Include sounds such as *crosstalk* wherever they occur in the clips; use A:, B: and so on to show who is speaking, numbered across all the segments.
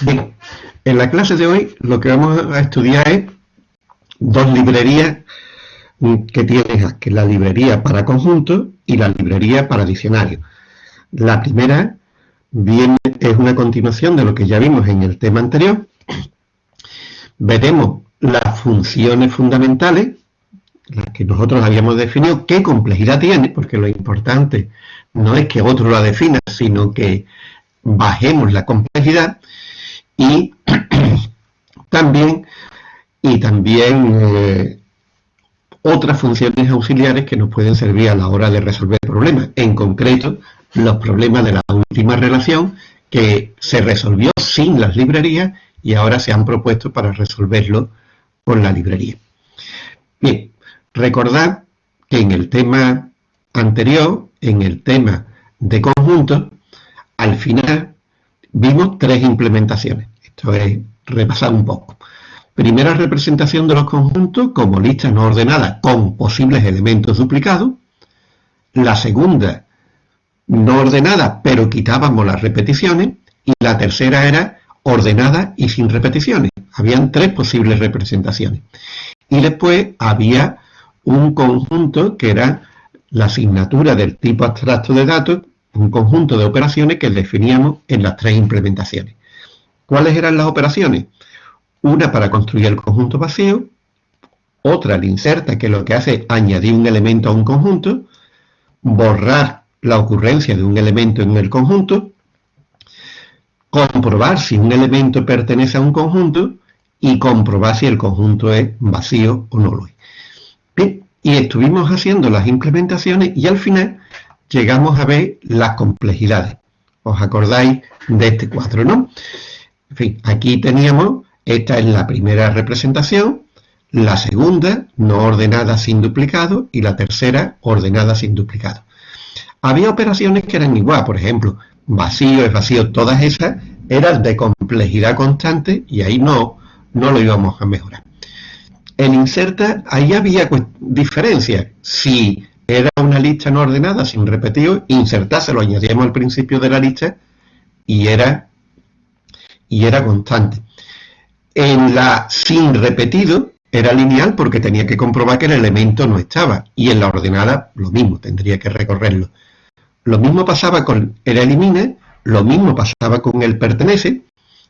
A: Bien, en la clase de hoy lo que vamos a estudiar es dos librerías que tienes que la librería para conjuntos y la librería para diccionarios. La primera viene, es una continuación de lo que ya vimos en el tema anterior. Veremos las funciones fundamentales, las que nosotros habíamos definido, qué complejidad tiene, porque lo importante no es que otro la defina, sino que bajemos la complejidad y *clears throat* también, y también eh, otras funciones auxiliares que nos pueden servir a la hora de resolver problemas. En concreto, los problemas de la última relación que se resolvió sin las librerías y ahora se han propuesto para resolverlo con la librería. Bien, recordad que en el tema anterior, en el tema de conjuntos, al final vimos tres implementaciones. Esto es repasar un poco. Primera representación de los conjuntos como listas no ordenadas con posibles elementos duplicados. La segunda, no ordenada, pero quitábamos las repeticiones. Y la tercera era ordenada y sin repeticiones. Habían tres posibles representaciones. Y después había un conjunto que era la asignatura del tipo abstracto de datos, un conjunto de operaciones que definíamos en las tres implementaciones. ¿Cuáles eran las operaciones? Una para construir el conjunto vacío, otra el inserta, que lo que hace es añadir un elemento a un conjunto, borrar la ocurrencia de un elemento en el conjunto, comprobar si un elemento pertenece a un conjunto y comprobar si el conjunto es vacío o no lo es. Bien, y estuvimos haciendo las implementaciones y al final llegamos a ver las complejidades. ¿Os acordáis de este cuadro, no? En fin, aquí teníamos esta es la primera representación, la segunda, no ordenada sin duplicado, y la tercera, ordenada sin duplicado. Había operaciones que eran igual, por ejemplo, vacío es vacío, todas esas eran de complejidad constante y ahí no, no lo íbamos a mejorar. En inserta, ahí había diferencias. Si era una lista no ordenada sin repetido, insertarse lo añadíamos al principio de la lista y era, y era constante. En la sin repetido era lineal porque tenía que comprobar que el elemento no estaba. Y en la ordenada lo mismo, tendría que recorrerlo. Lo mismo pasaba con el elimina, lo mismo pasaba con el pertenece,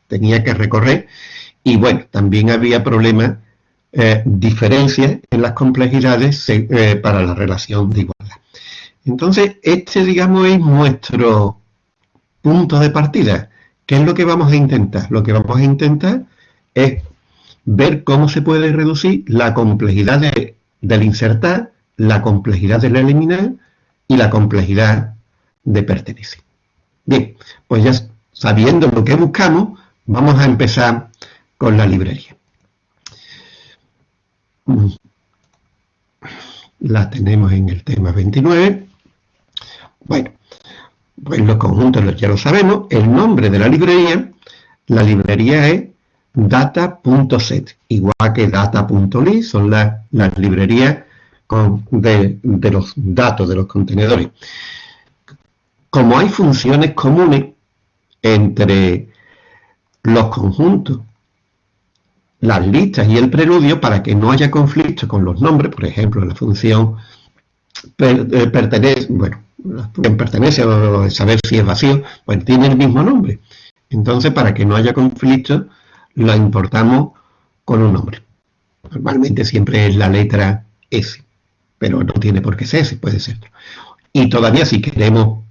A: tenía que recorrer. Y bueno, también había problemas, eh, diferencias en las complejidades eh, para la relación de igualdad. Entonces, este, digamos, es nuestro punto de partida. ¿Qué es lo que vamos a intentar? Lo que vamos a intentar es ver cómo se puede reducir la complejidad del insertar, la complejidad del eliminar y la complejidad de pertenecer. Bien, pues ya sabiendo lo que buscamos, vamos a empezar con la librería. La tenemos en el tema 29. Bueno, pues los conjuntos ya lo sabemos. El nombre de la librería, la librería es data.set, igual que data.ly, son las, librerías de, los datos, de los contenedores. Como hay funciones comunes entre los conjuntos, las listas y el preludio, para que no haya conflicto con los nombres, por ejemplo, la función eh, pertenece, bueno, función pertenece de saber si es vacío, pues tiene el mismo nombre. Entonces, para que no haya conflicto, la importamos con un nombre. Normalmente siempre es la letra S, pero no tiene por qué ser S, puede ser. Y todavía si queremos,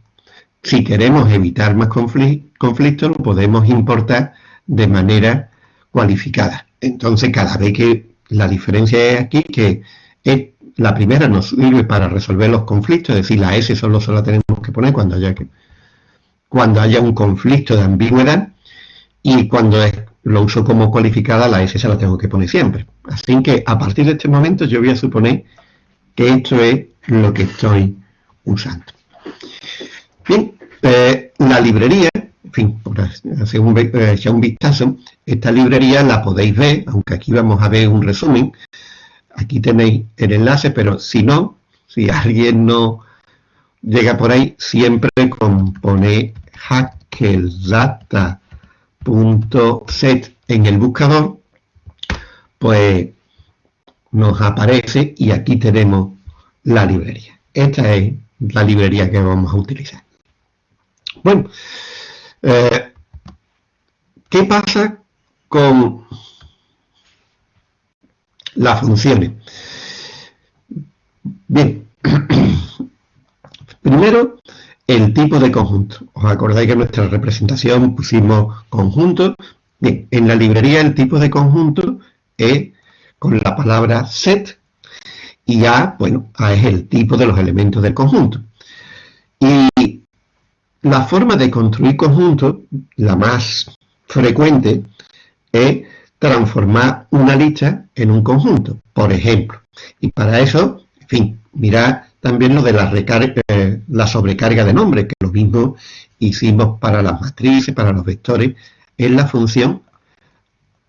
A: si queremos evitar más conflictos, lo podemos importar de manera cualificada. Entonces, cada vez que la diferencia es aquí, que es, la primera nos sirve para resolver los conflictos, es decir, la S solo se la tenemos que poner cuando haya, que, cuando haya un conflicto de ambigüedad, y cuando lo uso como cualificada, la S se la tengo que poner siempre. Así que a partir de este momento yo voy a suponer que esto es lo que estoy usando. Bien, eh, la librería, en fin, por hacer un, eh, un vistazo, esta librería la podéis ver, aunque aquí vamos a ver un resumen. Aquí tenéis el enlace, pero si no, si alguien no llega por ahí, siempre compone hackeldata punto set en el buscador, pues nos aparece y aquí tenemos la librería. Esta es la librería que vamos a utilizar. Bueno, eh, ¿qué pasa con las funciones? Bien, *clears throat* primero el tipo de conjunto. ¿Os acordáis que en nuestra representación pusimos conjunto? Bien, en la librería el tipo de conjunto es con la palabra set y A, bueno, A es el tipo de los elementos del conjunto. Y la forma de construir conjuntos, la más frecuente, es transformar una lista en un conjunto, por ejemplo. Y para eso, en fin, mirad también lo de la, eh, la sobrecarga de nombres, que lo mismo hicimos para las matrices, para los vectores, es la función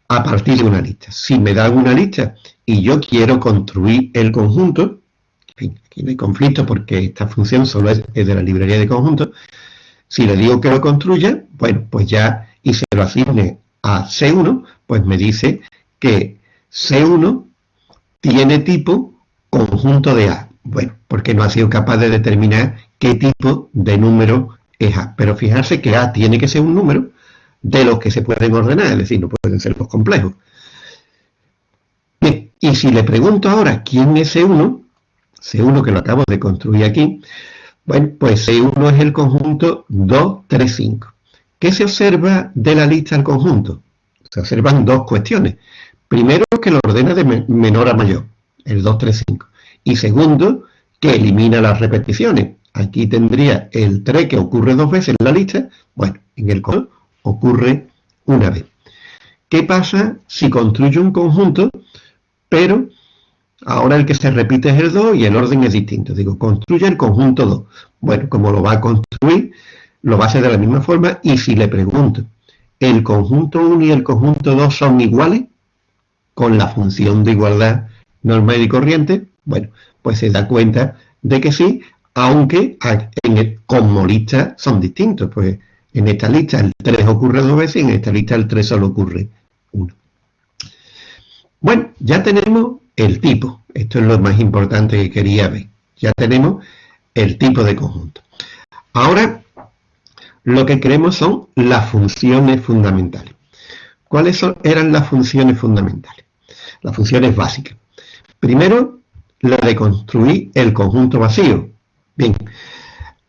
A: a partir de una lista. Si me dan una lista y yo quiero construir el conjunto, en fin, aquí no hay conflicto porque esta función solo es, de la librería de conjuntos, si le digo que lo construya, bueno, pues ya, y se lo asigne a C1, pues me dice que C1 tiene tipo conjunto de A. Bueno, porque no ha sido capaz de determinar qué tipo de número es A. Pero fijarse que A tiene que ser un número de los que se pueden ordenar, es decir, no pueden ser los complejos. Bien, y si le pregunto ahora quién es C1, C1 que lo acabo de construir aquí, bueno, pues C1 es el conjunto 2, 3, 5. ¿Qué se observa de la lista del conjunto? Se observan dos cuestiones. Primero, que lo ordena de menor a mayor, el 2, 3, 5. Y segundo, que elimina las repeticiones. Aquí tendría el 3 que ocurre dos veces en la lista. Bueno, en el conjunto ocurre una vez. ¿Qué pasa si construyo un conjunto, pero ahora el que se repite es el 2 y el orden es distinto? Digo, construye el conjunto 2. Bueno, como lo va a construir, lo va a hacer de la misma forma y si le pregunto, ¿el conjunto 1 y el conjunto 2 son iguales? Con la función de igualdad normal y corriente, bueno, pues se da cuenta de que sí, aunque en el, como lista son distintos, pues en esta lista el 3 ocurre dos veces y en esta lista el 3 solo ocurre uno. Bueno, ya tenemos el tipo. Esto es lo más importante que quería ver. Ya tenemos el tipo de conjunto. Ahora, lo que queremos son las funciones fundamentales. ¿Cuáles eran las funciones fundamentales? Las funciones básicas. Primero, la de construir el conjunto vacío. Bien,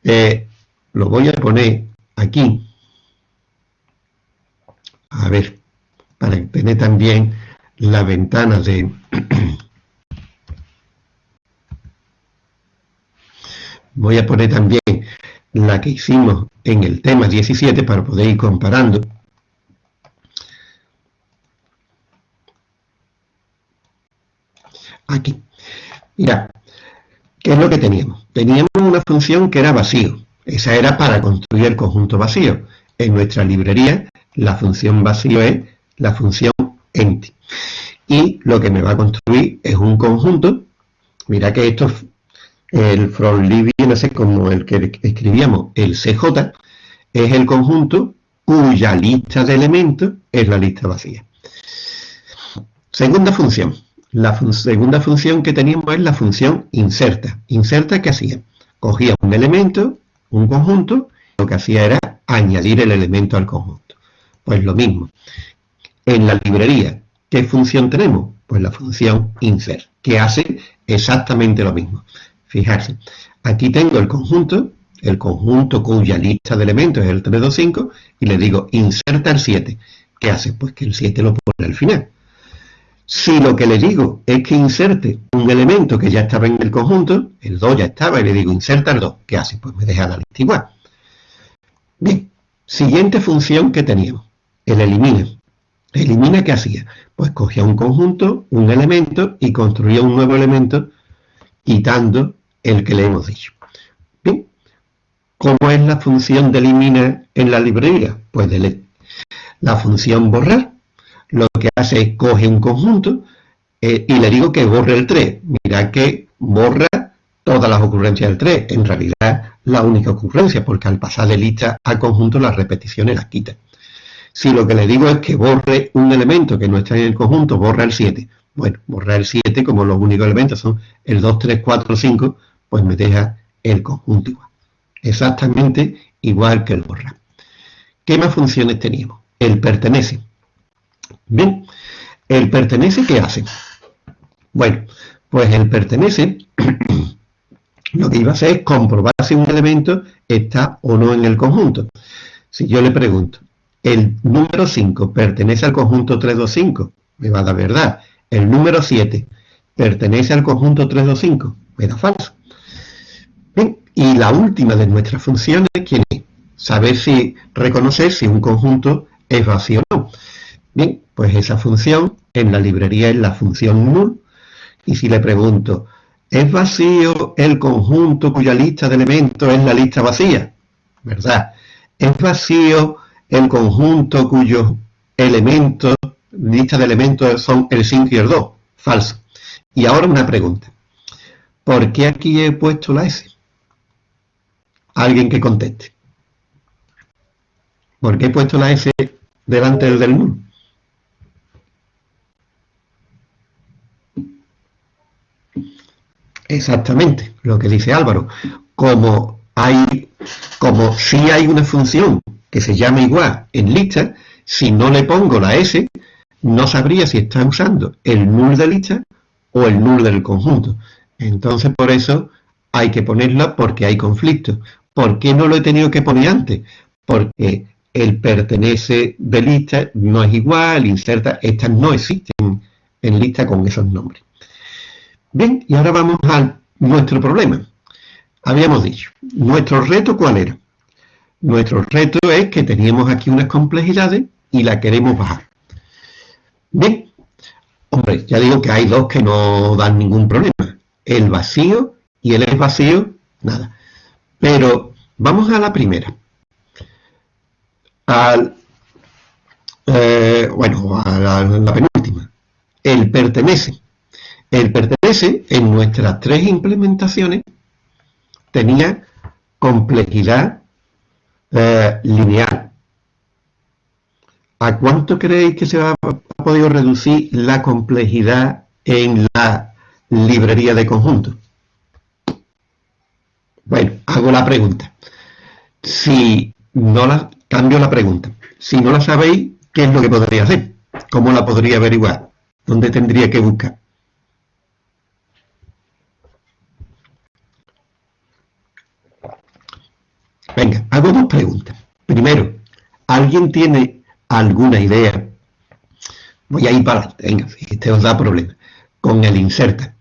A: eh, lo voy a poner aquí, a ver, para tener también la ventana de... Voy a poner también la que hicimos en el tema 17 para poder ir comparando. Aquí. Mira, ¿qué es lo que teníamos? Teníamos una función que era vacío. Esa era para construir el conjunto vacío. En nuestra librería, la función vacío es la función empty. Y lo que me va a construir es un conjunto. Mira que esto, el from lib no sé, como el que escribíamos, el CJ, es el conjunto cuya lista de elementos es la lista vacía. Segunda función. La segunda función que teníamos es la función inserta. Inserta, ¿qué hacía? Cogía un elemento, un conjunto, lo que hacía era añadir el elemento al conjunto. Pues lo mismo. En la librería, ¿qué función tenemos? Pues la función insert, que hace exactamente lo mismo. Fijarse, aquí tengo el conjunto, el conjunto cuya lista de elementos es el 325, y le digo inserta el 7. ¿Qué hace? Pues que el 7 lo pone al final. Si lo que le digo es que inserte un elemento que ya estaba en el conjunto, el 2 ya estaba, y le digo inserta el 2, ¿qué hace? Pues me deja la lista igual. Bien, siguiente función que teníamos, el elimina. ¿Elimina qué hacía? Pues cogía un conjunto, un elemento, y construía un nuevo elemento, quitando el que le hemos dicho. Bien, ¿cómo es la función de elimina en la librería? Pues de la función borrar lo que hace es coge un conjunto eh, y le digo que borre el 3. Mira que borra todas las ocurrencias del 3. En realidad la única ocurrencia, porque al pasar de lista al conjunto las repeticiones las quita. Si lo que le digo es que borre un elemento que no está en el conjunto, borra el 7. Bueno, borrar el 7, como los únicos elementos son el 2, 3, 4, 5, pues me deja el conjunto igual. Exactamente igual que el borrar. ¿Qué más funciones teníamos? El pertenece. Bien, el pertenece, ¿qué hace? Bueno, pues el pertenece *clears throat* lo que iba a hacer es comprobar si un elemento está o no en el conjunto. Si yo le pregunto, ¿el número 5 pertenece al conjunto 325? Me va a dar verdad. ¿El número 7 pertenece al conjunto 325? Me da falso. Bien, y la última de nuestras funciones, ¿quién es? Saber si, reconocer si un conjunto es vacío o no. Bien, pues esa función en la librería es la función null. Y si le pregunto, ¿Es vacío el conjunto cuya lista de elementos es la lista vacía? ¿Verdad? ¿Es vacío el conjunto cuyos elementos, lista de elementos son el 5 y el 2? Falso. Y ahora una pregunta. ¿Por qué aquí he puesto la S? Alguien que conteste. ¿Por qué he puesto la S delante del null? Exactamente, lo que dice Álvaro. Como hay, como si hay una función que se llama igual en lista, si no le pongo la S, no sabría si está usando el null de lista o el null del conjunto. Entonces, por eso hay que ponerla porque hay conflicto. ¿Por qué no lo he tenido que poner antes? Porque el pertenece de lista no es igual, inserta, estas no existen en lista con esos nombres. Bien, y ahora vamos a nuestro problema. Habíamos dicho, ¿nuestro reto cuál era? Nuestro reto es que teníamos aquí unas complejidades y la queremos bajar. Bien, hombre, ya digo que hay dos que no dan ningún problema. El vacío y el es vacío, nada. Pero vamos a la primera. Al, eh, bueno, a la penúltima. El pertenece. El pertenece en nuestras tres implementaciones tenía complejidad eh, lineal. ¿A cuánto creéis que se ha, podido reducir la complejidad en la librería de conjuntos? Bueno, hago la pregunta. Si no la, cambio la pregunta. Si no la sabéis, ¿qué es lo que podría hacer? ¿Cómo la podría averiguar? ¿Dónde tendría que buscar? Venga, hago dos preguntas. Primero, ¿alguien tiene alguna idea? Voy a ir para venga, este os da problema. Con el inserta.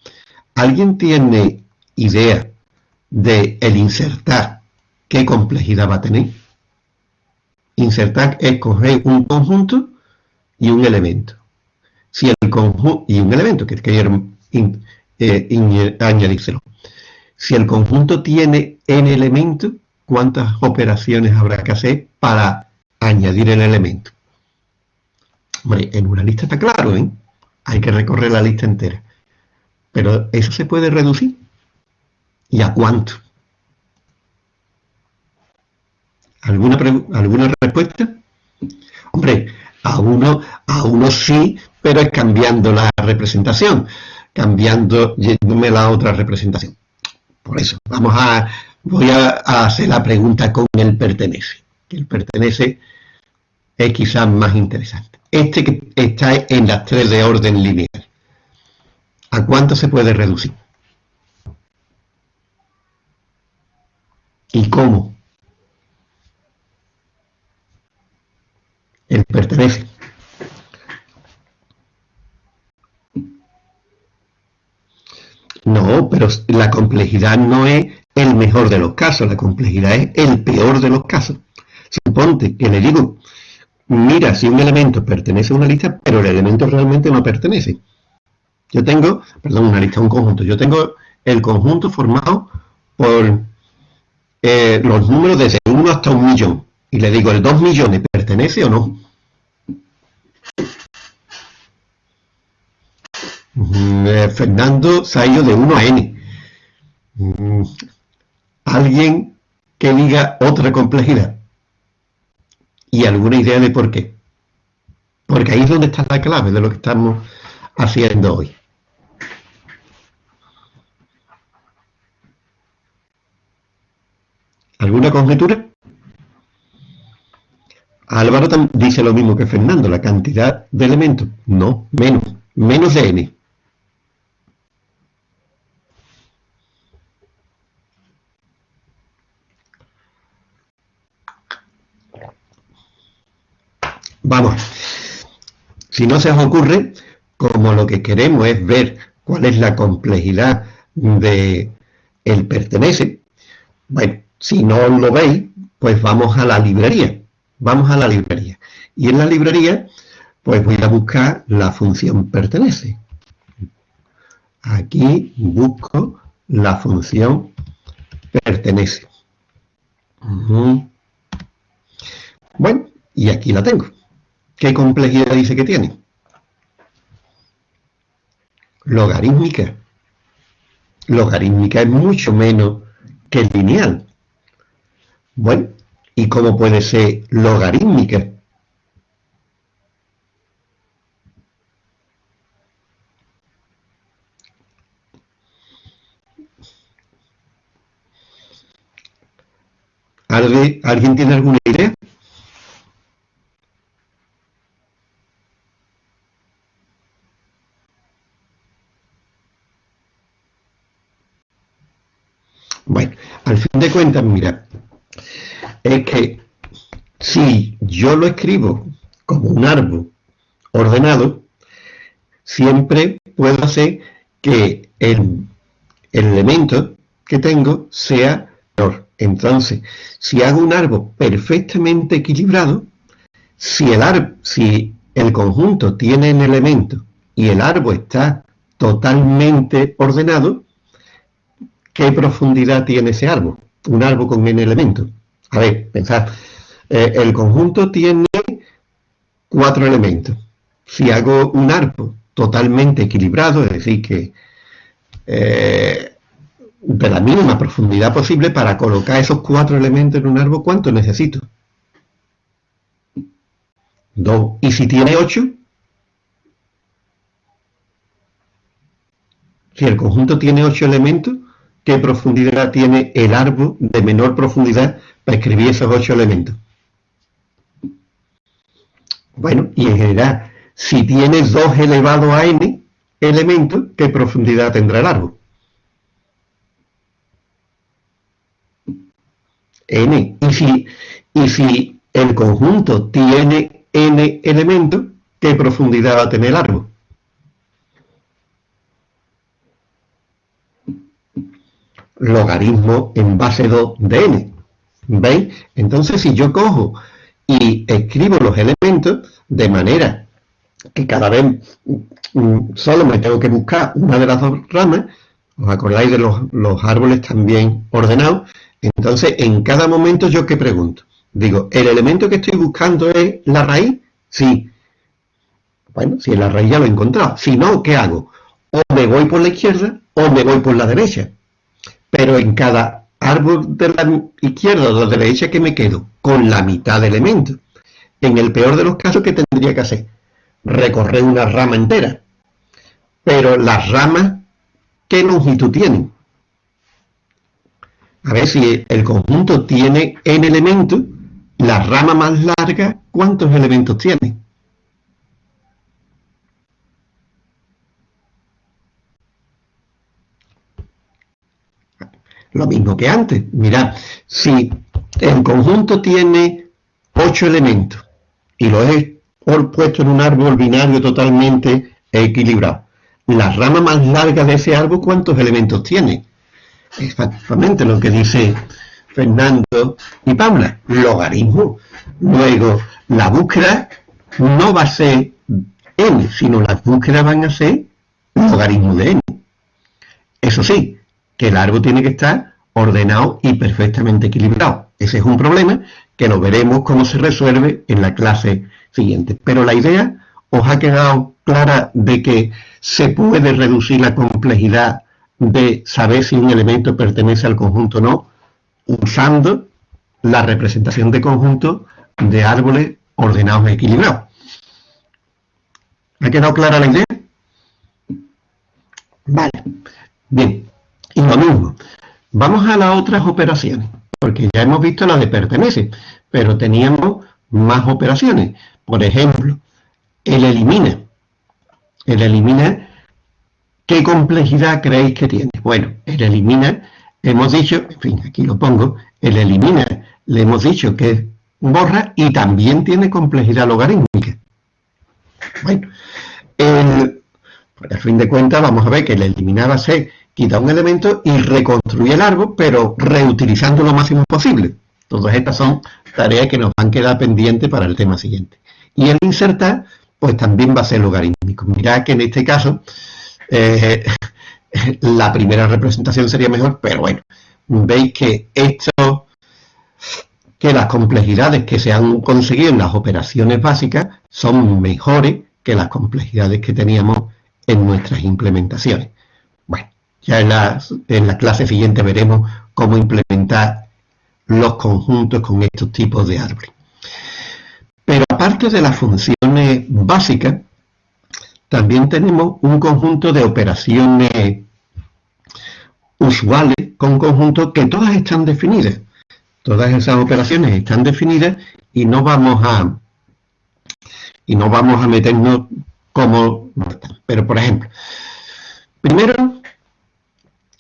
A: ¿Alguien tiene idea de el insertar qué complejidad va a tener? Insertar es coger un conjunto y un elemento. Si el conjunto y un elemento que quiero eh, añadírselo. Si el conjunto tiene n elementos, cuántas operaciones habrá que hacer para añadir el elemento. Hombre, en una lista está claro, ¿eh? Hay que recorrer la lista entera. Pero eso se puede reducir. ¿Y a cuánto? ¿Alguna, ¿Alguna respuesta? Hombre, a uno, a uno sí, pero es cambiando la representación, cambiando, yéndome la otra representación. Por eso, vamos a, voy a, hacer la pregunta con el pertenece. El pertenece es quizás más interesante. Este que está en las tres de orden lineal. ¿A cuánto se puede reducir? ¿Y cómo? El pertenece. No, pero la complejidad no es el mejor de los casos, la complejidad es el peor de los casos. Suponte que le digo, mira si un elemento pertenece a una lista, pero el elemento realmente no pertenece. Yo tengo, perdón, una lista, un conjunto. Yo tengo el conjunto formado por eh, los números desde 1 hasta un millón. Y le digo, ¿el 2 millones pertenece o no? Mm, eh, Fernando ido de 1 a n. Alguien que diga otra complejidad y alguna idea de por qué. Porque ahí es donde está la clave de lo que estamos haciendo hoy. ¿Alguna conjetura? Álvaro dice lo mismo que Fernando, la cantidad de elementos. No, menos, menos de n. Vamos, si no se os ocurre, como lo que queremos es ver cuál es la complejidad de el pertenece, bueno, si no lo veis, pues vamos a la librería. Vamos a la librería. Y en la librería, pues voy a buscar la función pertenece. Aquí busco la función pertenece. Bueno, y aquí la tengo. ¿Qué complejidad dice que tiene? Logarítmica. Logarítmica es mucho menos que lineal. Bueno, ¿y cómo puede ser logarítmica? ¿Alguien tiene alguna idea? Bueno, al fin de cuentas, mira, es que si yo lo escribo como un árbol ordenado, siempre puedo hacer que el, elemento que tengo sea menor. Entonces, si hago un árbol perfectamente equilibrado, si el, si el conjunto tiene un elemento y el árbol está totalmente ordenado, ¿qué profundidad tiene ese árbol? Un árbol con n elementos. A ver, pensad, eh, el conjunto tiene cuatro elementos. Si hago un árbol totalmente equilibrado, es decir, que eh, de la mínima profundidad posible para colocar esos cuatro elementos en un árbol, ¿cuánto necesito? Dos. ¿Y si tiene ocho? Si el conjunto tiene ocho elementos, qué profundidad tiene el árbol de menor profundidad para escribir esos ocho elementos. Bueno, y en general, si tienes 2 elevado a n elementos, ¿qué profundidad tendrá el árbol? n. Y si, y si el conjunto tiene n elementos, ¿qué profundidad va a tener el árbol? Logaritmo en base 2 de n. ¿Veis? Entonces, si yo cojo y escribo los elementos de manera que cada vez mm, solo me tengo que buscar una de las dos ramas, ¿os acordáis de los, los árboles también ordenados? Entonces, en cada momento yo qué pregunto. Digo, ¿el elemento que estoy buscando es la raíz? Sí. Bueno, si es la raíz ya lo he encontrado. Si no, ¿qué hago? O me voy por la izquierda o me voy por la derecha pero en cada árbol de la izquierda o de la derecha que me quedo con la mitad de elementos. En el peor de los casos, ¿qué tendría que hacer? Recorrer una rama entera. Pero las ramas, ¿qué longitud tienen? A ver si el conjunto tiene n elementos, la rama más larga, ¿cuántos elementos tiene? Lo mismo que antes. Mirad, si el conjunto tiene ocho elementos y lo he puesto en un árbol binario totalmente equilibrado, la rama más larga de ese árbol, ¿cuántos elementos tiene? Exactamente lo que dice Fernando y Paula, logaritmo. Luego, la búsqueda no va a ser n, sino las búsquedas van a ser logaritmo de n. Eso sí, que el árbol tiene que estar ordenado y perfectamente equilibrado. Ese es un problema que lo veremos cómo se resuelve en la clase siguiente. Pero la idea os ha quedado clara de que se puede reducir la complejidad de saber si un elemento pertenece al conjunto o no, usando la representación de conjunto de árboles ordenados y equilibrados. ¿Ha quedado clara la idea? Vale. Bien. Lo mismo. Vamos a las otras operaciones, porque ya hemos visto la de pertenece, pero teníamos más operaciones. Por ejemplo, el elimina. El elimina, ¿qué complejidad creéis que tiene? Bueno, el elimina, hemos dicho, en fin, aquí lo pongo, el elimina, le hemos dicho que borra y también tiene complejidad logarítmica. Bueno, pues, al fin de cuentas vamos a ver que el eliminar va a ser quitar un elemento y reconstruir el árbol, pero reutilizando lo máximo posible. Todas estas son tareas que nos van a quedar pendientes para el tema siguiente. Y el insertar, pues también va a ser logarítmico. Mirad que en este caso, eh, *laughs* la primera representación sería mejor, pero bueno, veis que esto, que las complejidades que se han conseguido en las operaciones básicas son mejores que las complejidades que teníamos en nuestras implementaciones. Ya en la, en la clase siguiente veremos cómo implementar los conjuntos con estos tipos de árboles. Pero aparte de las funciones básicas, también tenemos un conjunto de operaciones usuales con conjuntos que todas están definidas. Todas esas operaciones están definidas y no vamos a y no vamos a meternos como Pero por ejemplo, primero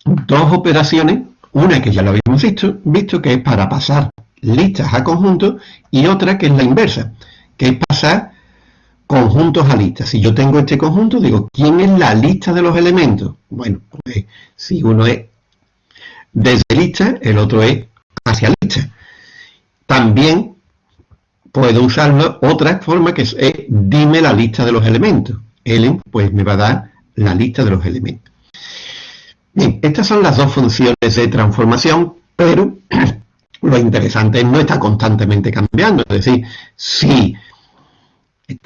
A: dos operaciones, una que ya lo habíamos visto, visto que es para pasar listas a conjuntos y otra que es la inversa, que es pasar conjuntos a listas. Si yo tengo este conjunto, digo, ¿quién es la lista de los elementos? Bueno, pues si uno es desde lista, el otro es hacia lista. También puedo usarlo otra forma que es, dime la lista de los elementos. Ellen pues me va a dar la lista de los elementos. Bien, estas son las dos funciones de transformación, pero *clears throat* lo interesante es no está constantemente cambiando. Es decir, si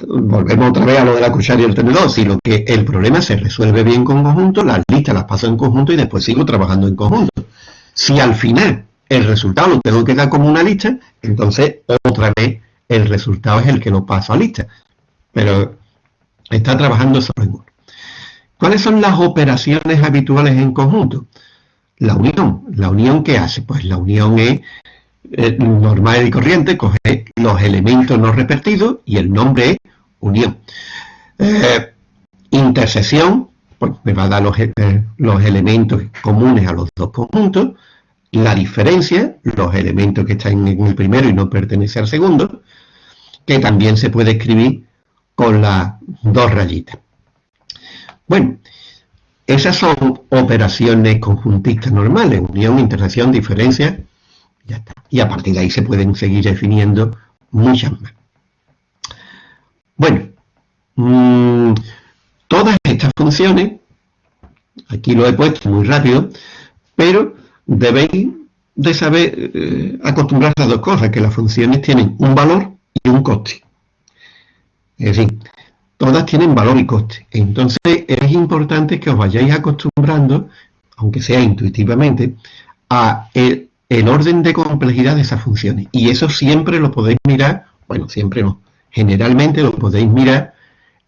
A: volvemos otra vez a lo de la cuchara y el tenedor, si lo que el problema se resuelve bien con conjunto, las listas las paso en conjunto y después sigo trabajando en conjunto. Si al final el resultado lo tengo que dar como una lista, entonces otra vez el resultado es el que lo paso a lista. Pero está trabajando solo uno. ¿Cuáles son las operaciones habituales en conjunto? La unión. ¿La unión qué hace? Pues la unión es eh, normal y corriente, coge los elementos no repetidos y el nombre es unión. Eh, intersección, pues me va a dar los, eh, los elementos comunes a los dos conjuntos. La diferencia, los elementos que están en el primero y no pertenecen al segundo que también se puede escribir con las dos rayitas. Bueno, esas son operaciones conjuntistas normales, unión, intersección, diferencia, ya está. Y a partir de ahí se pueden seguir definiendo muchas más. Bueno, mm, todas estas funciones, aquí lo he puesto muy rápido, pero debéis de saber eh, acostumbrarse a dos cosas, que las funciones tienen un valor y un coste. Es decir, todas tienen valor y coste. Entonces es importante que os vayáis acostumbrando, aunque sea intuitivamente, a el, orden de complejidad de esas funciones. Y eso siempre lo podéis mirar, bueno, siempre no, generalmente lo podéis mirar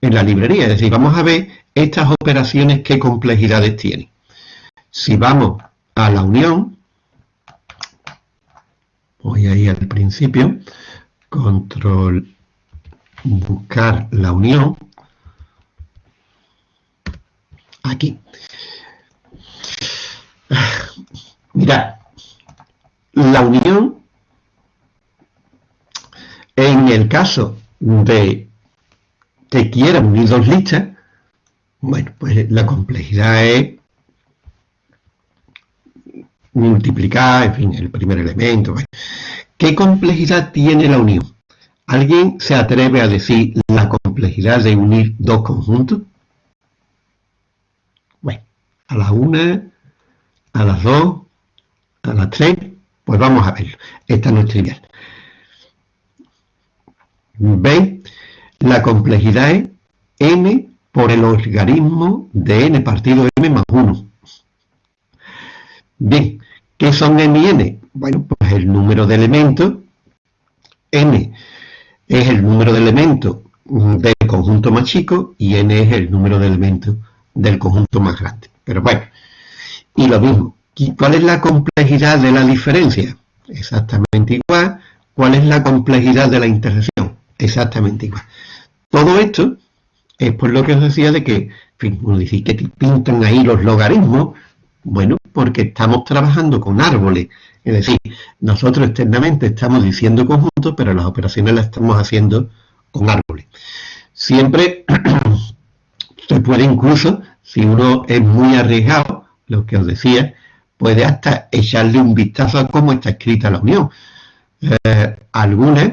A: en la librería. Es decir, vamos a ver estas operaciones qué complejidades tienen. Si vamos a la unión, voy ahí al principio, control buscar la unión aquí mira la unión en el caso de que quiera unir dos listas bueno pues la complejidad es multiplicar, en fin, el primer elemento. ¿Qué complejidad tiene la unión? ¿Alguien se atreve a decir la complejidad de unir dos conjuntos? A la una, a las dos, a las tres, pues vamos a verlo. Esta no es trivial. ¿Veis? La complejidad es n por el logaritmo de n partido m más 1. Bien, ¿qué son m y n? Bueno, el número de elementos, n es el número de elementos del conjunto más chico y n es el número de elementos del conjunto más grande. Pero bueno, y lo mismo, ¿cuál es la complejidad de la diferencia? Exactamente igual. ¿Cuál es la complejidad de la intersección? Exactamente igual. Todo esto es por lo que os decía de que, en fin, uno dice que pintan ahí los logaritmos, bueno, porque estamos trabajando con árboles, es decir, nosotros externamente estamos diciendo conjuntos, pero las operaciones las estamos haciendo con árboles. Siempre *clears throat* se puede incluso, si uno es muy arriesgado, lo que os decía, puede hasta echarle un vistazo a cómo está escrita la unión. Eh, algunas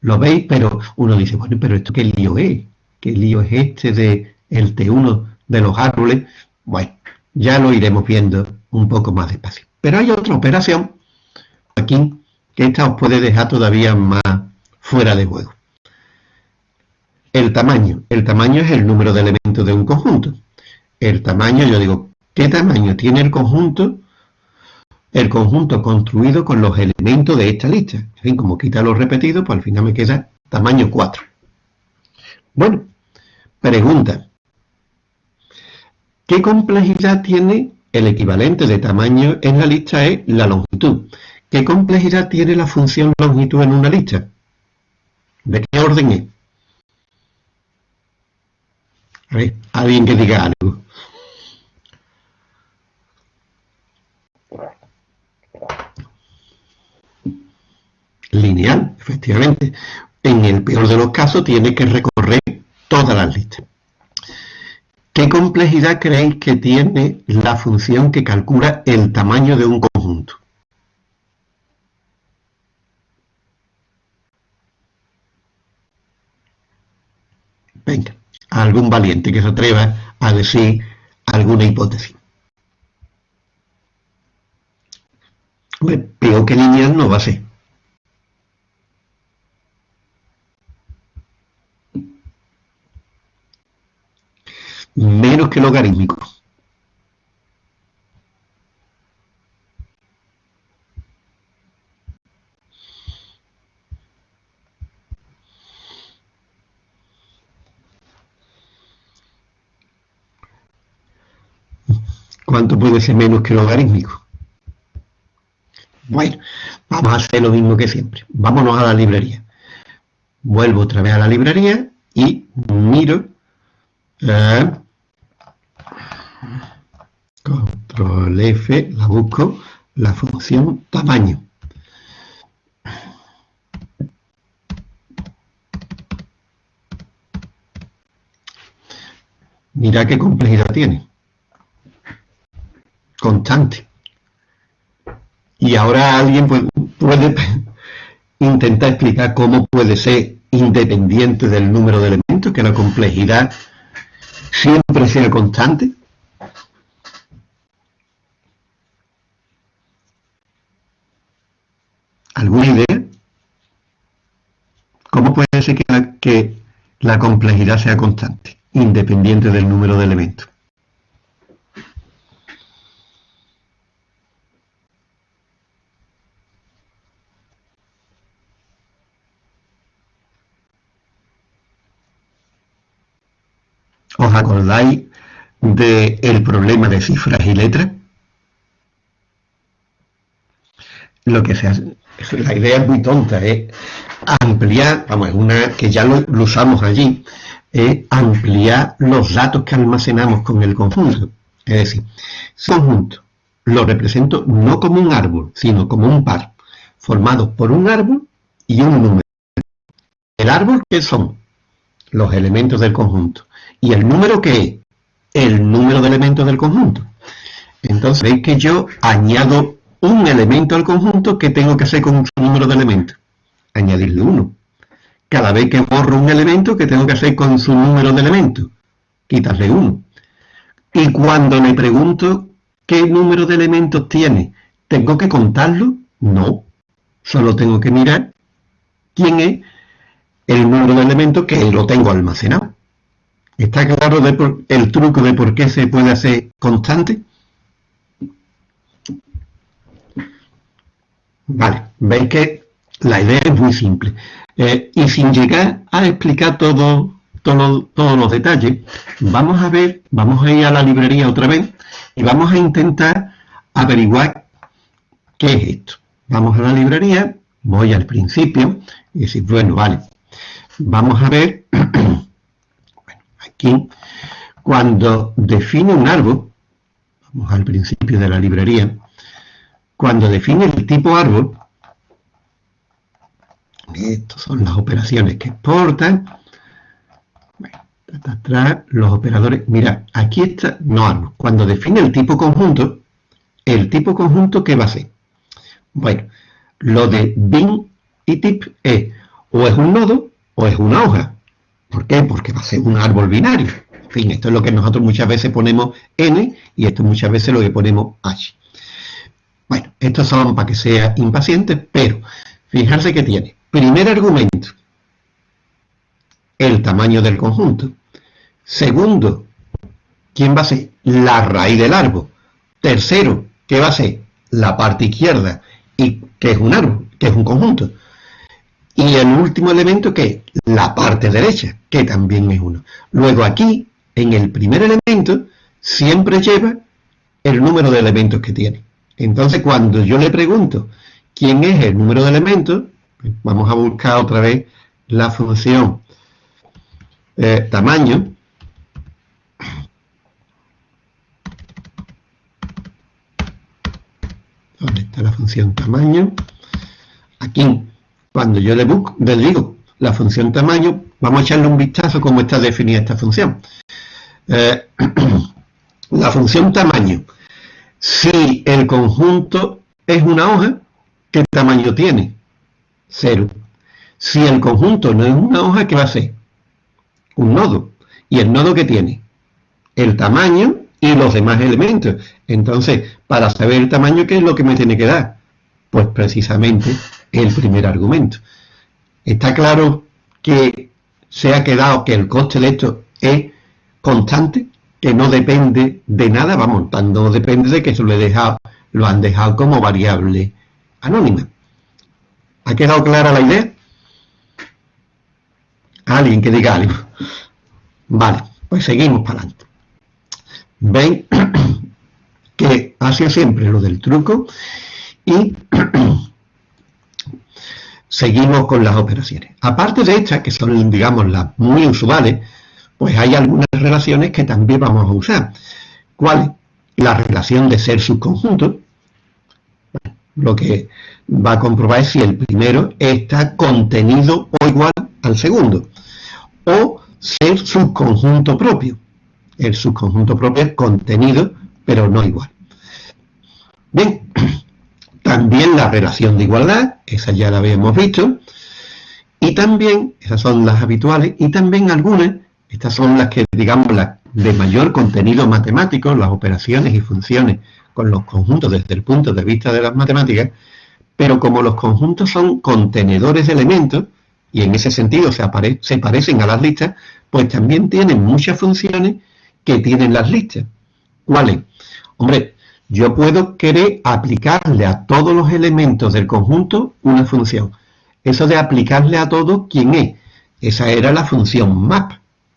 A: lo veis, pero uno dice, bueno, pero esto qué lío es, qué lío es este de el T1 de los árboles. Bueno, ya lo iremos viendo un poco más despacio. Pero hay otra operación aquí que esta os puede dejar todavía más fuera de juego. El tamaño. El tamaño es el número de elementos de un conjunto. El tamaño, yo digo, ¿qué tamaño tiene el conjunto? El conjunto construido con los elementos de esta lista. En fin, como quita los repetidos, pues al final me queda tamaño 4. Bueno, pregunta. ¿Qué complejidad tiene el equivalente de tamaño en la lista es la longitud? ¿Qué complejidad tiene la función longitud en una lista? ¿De qué orden es? Alguien que diga algo. Lineal, efectivamente. En el peor de los casos tiene que recorrer todas las listas. ¿Qué complejidad creéis que tiene la función que calcula el tamaño de un conjunto? Venga, algún valiente que se atreva a decir alguna hipótesis. peor que lineal no va a ser. Menos que logarítmico. ¿Cuánto puede ser menos que logarítmico? Bueno, vamos a hacer lo mismo que siempre. Vámonos a la librería. Vuelvo otra vez a la librería y miro eh, control F, la busco, la función tamaño. Mira qué complejidad tiene. Constante. Y ahora alguien puede, *laughs* intentar explicar cómo puede ser independiente del número de elementos, que la complejidad siempre sea constante. ¿Alguna idea? ¿Cómo puede ser que la complejidad sea constante, independiente del número de elementos? ¿Os acordáis del problema de cifras y letras? Lo que se hace, la idea es muy tonta, es ampliar, vamos, es una que ya lo, usamos allí, es ampliar los datos que almacenamos con el conjunto. Es decir, si conjunto lo represento no como un árbol, sino como un par, formado por un árbol y un número. ¿El árbol qué son? Los elementos del conjunto. ¿Y el número qué es? El número de elementos del conjunto. Entonces veis que yo añado un elemento al conjunto que tengo que hacer con su número de elementos. Añadirle uno. Cada vez que borro un elemento que tengo que hacer con su número de elementos. Quitarle uno. Y cuando me pregunto qué número de elementos tiene, ¿tengo que contarlo? No. Solo tengo que mirar quién es el número de elementos que lo tengo almacenado. ¿Está claro el truco de por qué se puede hacer constante? Vale, veis que la idea es muy simple. Eh, y sin llegar a explicar todo, todos los detalles, vamos a ver, vamos a ir a la librería otra vez y vamos a intentar averiguar qué es esto. Vamos a la librería, voy al principio y decir, bueno, vale, vamos a ver, *clears throat* cuando define un árbol, vamos al principio de la librería, cuando define el tipo árbol, estas son las operaciones que exportan, los operadores, mira, aquí está, no árbol, cuando define el tipo conjunto, el tipo conjunto, ¿qué va a ser? Bueno, lo de bin y tip es o es un nodo o es una hoja. ¿Por qué? Porque va a ser un árbol binario. En fin, esto es lo que nosotros muchas veces ponemos n y esto muchas veces lo que ponemos h. Bueno, estos son para que sea impaciente, pero fijarse que tiene. Primer argumento, el tamaño del conjunto. Segundo, ¿quién va a ser? La raíz del árbol. Tercero, ¿qué va a ser? La parte izquierda, y que es un árbol, que es un conjunto. Y el último elemento que es la parte derecha, que también es uno. Luego aquí, en el primer elemento, siempre lleva el número de elementos que tiene. Entonces, cuando yo le pregunto quién es el número de elementos, vamos a buscar otra vez la función eh, tamaño. ¿Dónde está la función tamaño? Aquí, cuando yo le, le digo la función tamaño, vamos a echarle un vistazo cómo está definida esta función. Eh, *clears throat* la función tamaño si el conjunto es una hoja, ¿qué tamaño tiene? Cero. Si el conjunto no es una hoja, ¿qué va a ser? Un nodo. ¿Y el nodo qué tiene? El tamaño y los demás elementos. Entonces, para saber el tamaño, ¿qué es lo que me tiene que dar? Pues precisamente el primer argumento. Está claro que se ha quedado que el coste de esto es constante que no depende de nada, vamos, no depende de que eso lo, he dejado, lo han dejado como variable anónima. ¿Ha quedado clara la idea? Alguien que diga algo. Vale, pues seguimos para adelante. Ven *clears throat* que hace siempre lo del truco y *clears throat* seguimos con las operaciones. Aparte de estas, que son, digamos, las muy usuales, pues hay algunas relaciones que también vamos a usar. ¿Cuál? La relación de ser subconjunto. lo que va a comprobar es si el primero está contenido o igual al segundo. O ser subconjunto propio. El subconjunto propio es contenido, pero no igual. Bien, también la relación de igualdad, esa ya la habíamos visto. Y también, esas son las habituales, y también algunas estas son las que, digamos, las de mayor contenido matemático, las operaciones y funciones con los conjuntos desde el punto de vista de las matemáticas, pero como los conjuntos son contenedores de elementos, y en ese sentido se, se parecen a las listas, pues también tienen muchas funciones que tienen las listas. ¿Cuáles? Hombre, yo puedo querer aplicarle a todos los elementos del conjunto una función. Eso de aplicarle a todo, ¿quién es? Esa era la función map.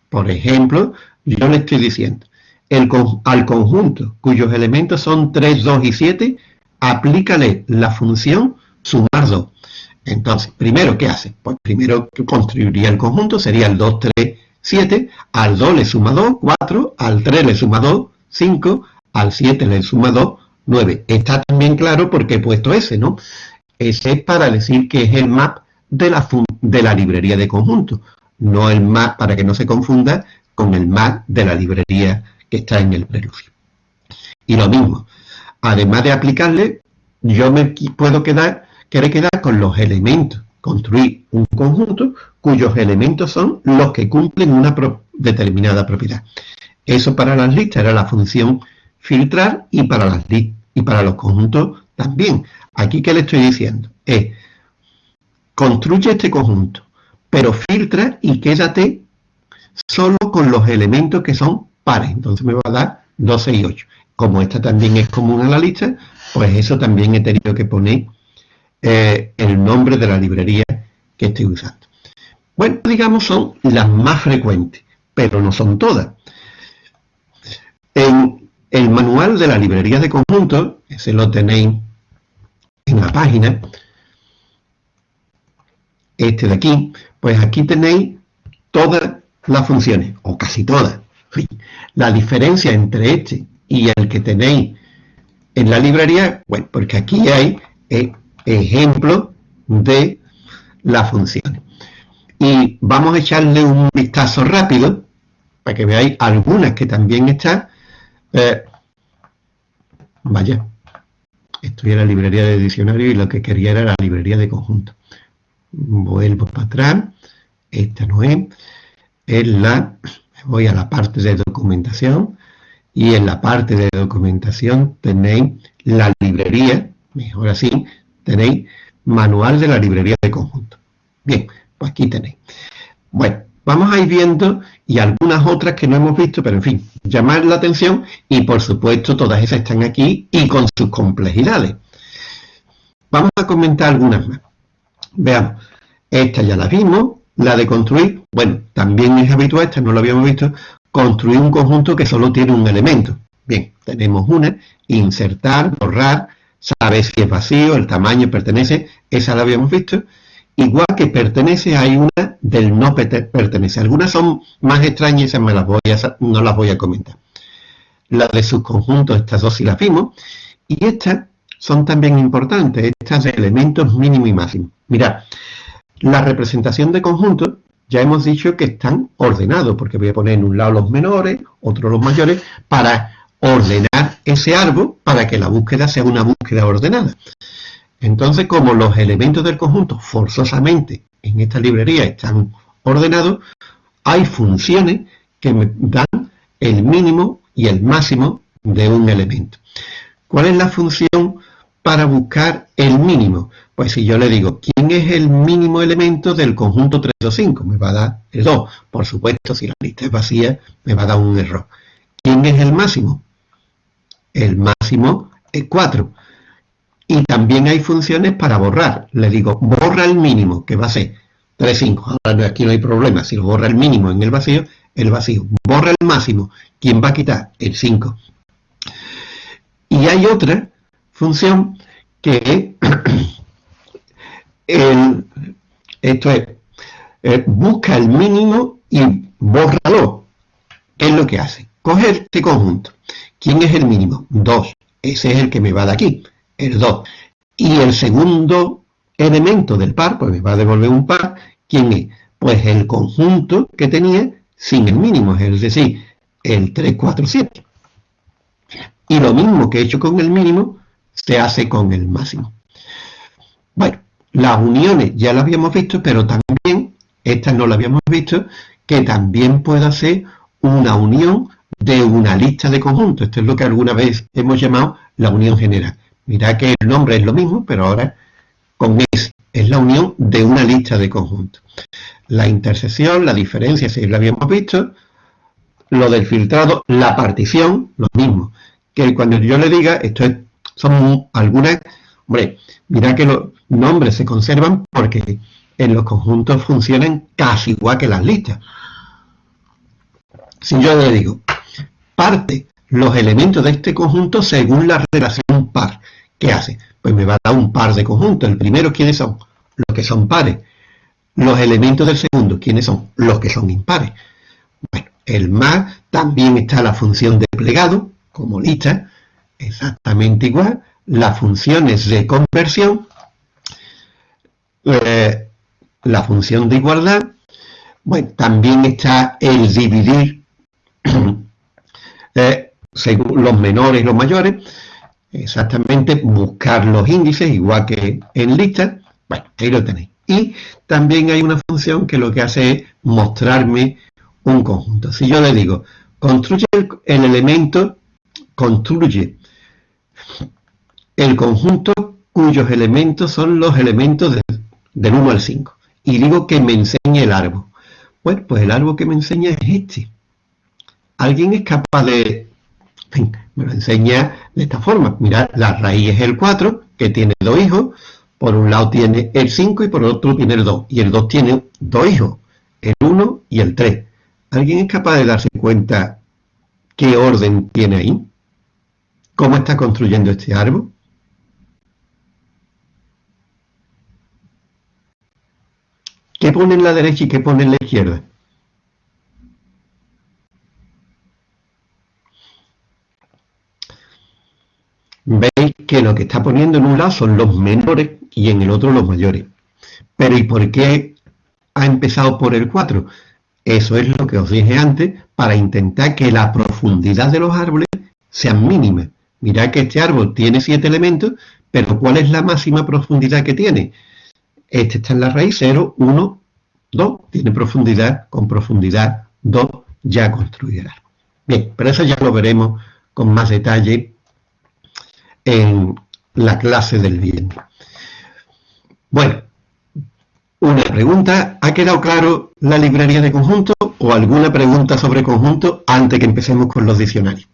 A: Por ejemplo, yo le estoy diciendo, el, al conjunto cuyos elementos son 3, 2 y 7, aplícale la función sumar 2. Entonces, primero, ¿qué hace? Pues primero construiría el conjunto, sería el 2, 3, 7, al 2 le suma 2, 4, al 3 le suma 2, 5, al 7 le suma 2, 9. Está también claro por qué he puesto ese, ¿no? Ese es para decir que es el map de la, de la librería de conjuntos no el map, para que no se confunda con el map de la librería que está en el preludio. Y lo mismo, además de aplicarle, yo me puedo quedar, querer quedar con los elementos, construir un conjunto cuyos elementos son los que cumplen una determinada propiedad. Eso para las listas era la función filtrar y para, las y para los conjuntos también. Aquí, ¿qué le estoy diciendo? Es, construye este conjunto pero filtra y quédate solo con los elementos que son pares. Entonces me va a dar 12 y 8. Como esta también es común en la lista, pues eso también he tenido que poner eh, el nombre de la librería que estoy usando. Bueno, digamos son las más frecuentes, pero no son todas. En el manual de la librería de conjuntos, ese lo tenéis en la página, este de aquí, pues aquí tenéis todas las funciones, o casi todas. *laughs* La diferencia entre este y el que tenéis en la librería, bueno, porque aquí hay eh, ejemplos de las funciones. Y vamos a echarle un vistazo rápido para que veáis algunas que también están. Eh, vaya, en la librería de diccionario y lo que quería era la librería de conjunto. Vuelvo para atrás, esta no es, es la, voy a la parte de documentación y en la parte de documentación tenéis la librería, mejor así, tenéis manual de la librería de conjunto. Bien, pues aquí tenéis. Bueno, vamos a ir viendo y algunas otras que no hemos visto, pero en fin, llamar la atención y por supuesto todas esas están aquí y con sus complejidades. Vamos a comentar algunas más. Veamos, esta ya la vimos, la de construir, bueno, también es habitual, esta no lo habíamos visto, construir un conjunto que solo tiene un elemento. Bien, tenemos una, insertar, borrar, saber si es vacío, el tamaño pertenece, esa la habíamos visto. Igual que pertenece, hay una del no pertenece. Algunas son más extrañas, esas me las voy a, no las voy a comentar. La de subconjuntos, estas dos sí las vimos. Y estas son también importantes, estas de elementos mínimo y máximo. Mirad, la representación de conjuntos, ya hemos dicho que están ordenados, porque voy a poner en un lado los menores, otro los mayores, para ordenar ese árbol para que la búsqueda sea una búsqueda ordenada. Entonces, como los elementos del conjunto forzosamente en esta librería están ordenados, hay funciones que me dan el mínimo y el máximo de un elemento. ¿Cuál es la función para buscar el mínimo? Pues si yo le digo, ¿quién es el mínimo elemento del conjunto 3, 2, 5? Me va a dar el 2. Por supuesto, si la lista es vacía, me va a dar un error. ¿Quién es el máximo? El máximo es 4. Y también hay funciones para borrar. Le digo, borra el mínimo, que va a ser 3, 5. Ahora aquí no hay problema. Si lo borra el mínimo en el vacío, el vacío. Borra el máximo. ¿Quién va a quitar? El 5. Y hay otra función que *coughs* el, esto es, eh, busca el mínimo y bórralo. ¿Qué es lo que hace? Coge este conjunto. ¿Quién es el mínimo? 2. Ese es el que me va de aquí el 2. Y el segundo elemento del par, pues me va a devolver un par, ¿quién es? Pues el conjunto que tenía sin el mínimo, es decir, el 3, 4, 7. Y lo mismo que he hecho con el mínimo, se hace con el máximo. Bueno, las uniones ya las habíamos visto, pero también, estas no las habíamos visto, que también puede hacer una unión de una lista de conjuntos. Esto es lo que alguna vez hemos llamado la unión general. Mirad que el nombre es lo mismo, pero ahora con es. Es la unión de una lista de conjuntos. La intersección, la diferencia, si la habíamos visto. Lo del filtrado, la partición, lo mismo. Que cuando yo le diga, esto es, son algunas... Hombre, mirad que los nombres se conservan porque en los conjuntos funcionan casi igual que las listas. Si yo le digo, parte los elementos de este conjunto según la relación par. ¿Qué hace? Pues me va a dar un par de conjuntos. El primero, ¿quiénes son? Los que son pares. Los elementos del segundo, ¿quiénes son? Los que son impares. Bueno, el más también está la función de plegado, como lista, exactamente igual. Las funciones de conversión, eh, la función de igualdad, bueno, también está el dividir *clears throat* eh, según los menores y los mayores, exactamente buscar los índices, igual que en lista, bueno, ahí lo tenéis. Y también hay una función que lo que hace es mostrarme un conjunto. Si yo le digo, construye el, elemento, construye el conjunto cuyos elementos son los elementos del 1 al 5. Y digo que me enseñe el árbol. Bueno, pues el árbol que me enseña es este. ¿Alguien es capaz de me lo enseña de esta forma. Mirad, la raíz es el 4, que tiene dos hijos, por un lado tiene el 5 y por otro tiene el 2. Y el 2 tiene dos hijos, el 1 y el 3. ¿Alguien es capaz de darse cuenta qué orden tiene ahí? ¿Cómo está construyendo este árbol? ¿Qué pone en la derecha y qué pone en la izquierda? Veis que lo que está poniendo en un lado son los menores y en el otro los mayores. Pero ¿y por qué ha empezado por el 4? Eso es lo que os dije antes, para intentar que la profundidad de los árboles sea mínima. Mirad que este árbol tiene 7 elementos, pero ¿cuál es la máxima profundidad que tiene? Este está en la raíz 0, 1, 2, tiene profundidad, con profundidad 2 ya construye el. Bien, pero eso ya lo veremos con más detalle en la clase del viernes. Bueno, una pregunta, ¿ha quedado claro la librería de conjuntos o alguna pregunta sobre conjuntos antes que empecemos con los diccionarios?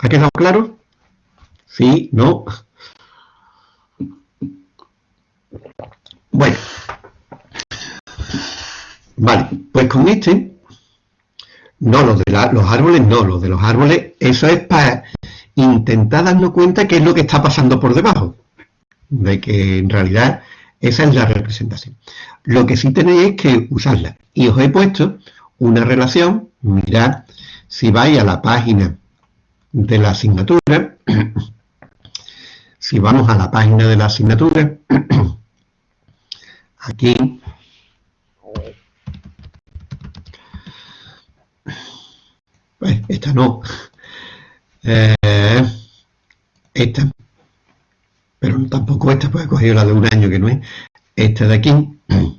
A: ¿Ha quedado claro? ¿Sí? ¿No? Bueno. Vale, pues con este, no, los de los árboles no, los de los árboles, eso es para intentar darnos cuenta qué es lo que está pasando por debajo de que en realidad esa es la representación. Lo que sí tenéis es que usarla. Y os he puesto una relación, mirad, si vais a la página de la asignatura, *coughs* si vamos a la página de la asignatura, *coughs* aquí, esta no, eh, esta, pero tampoco esta, pues he cogido la de un año que no es, esta de aquí, *clears throat*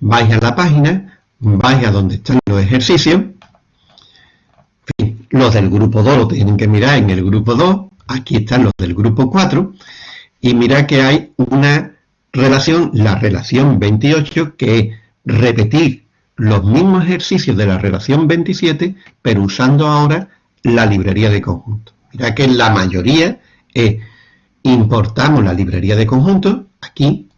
A: vais a la página, vais a donde están los ejercicios, los del grupo 2 lo tienen que mirar en el grupo 2, aquí están los del grupo 4, y mirad que hay una relación, la relación 28, que es repetir los mismos ejercicios de la relación 27, pero usando ahora la librería de conjuntos. Mirad que la mayoría es importamos la librería de conjuntos, aquí,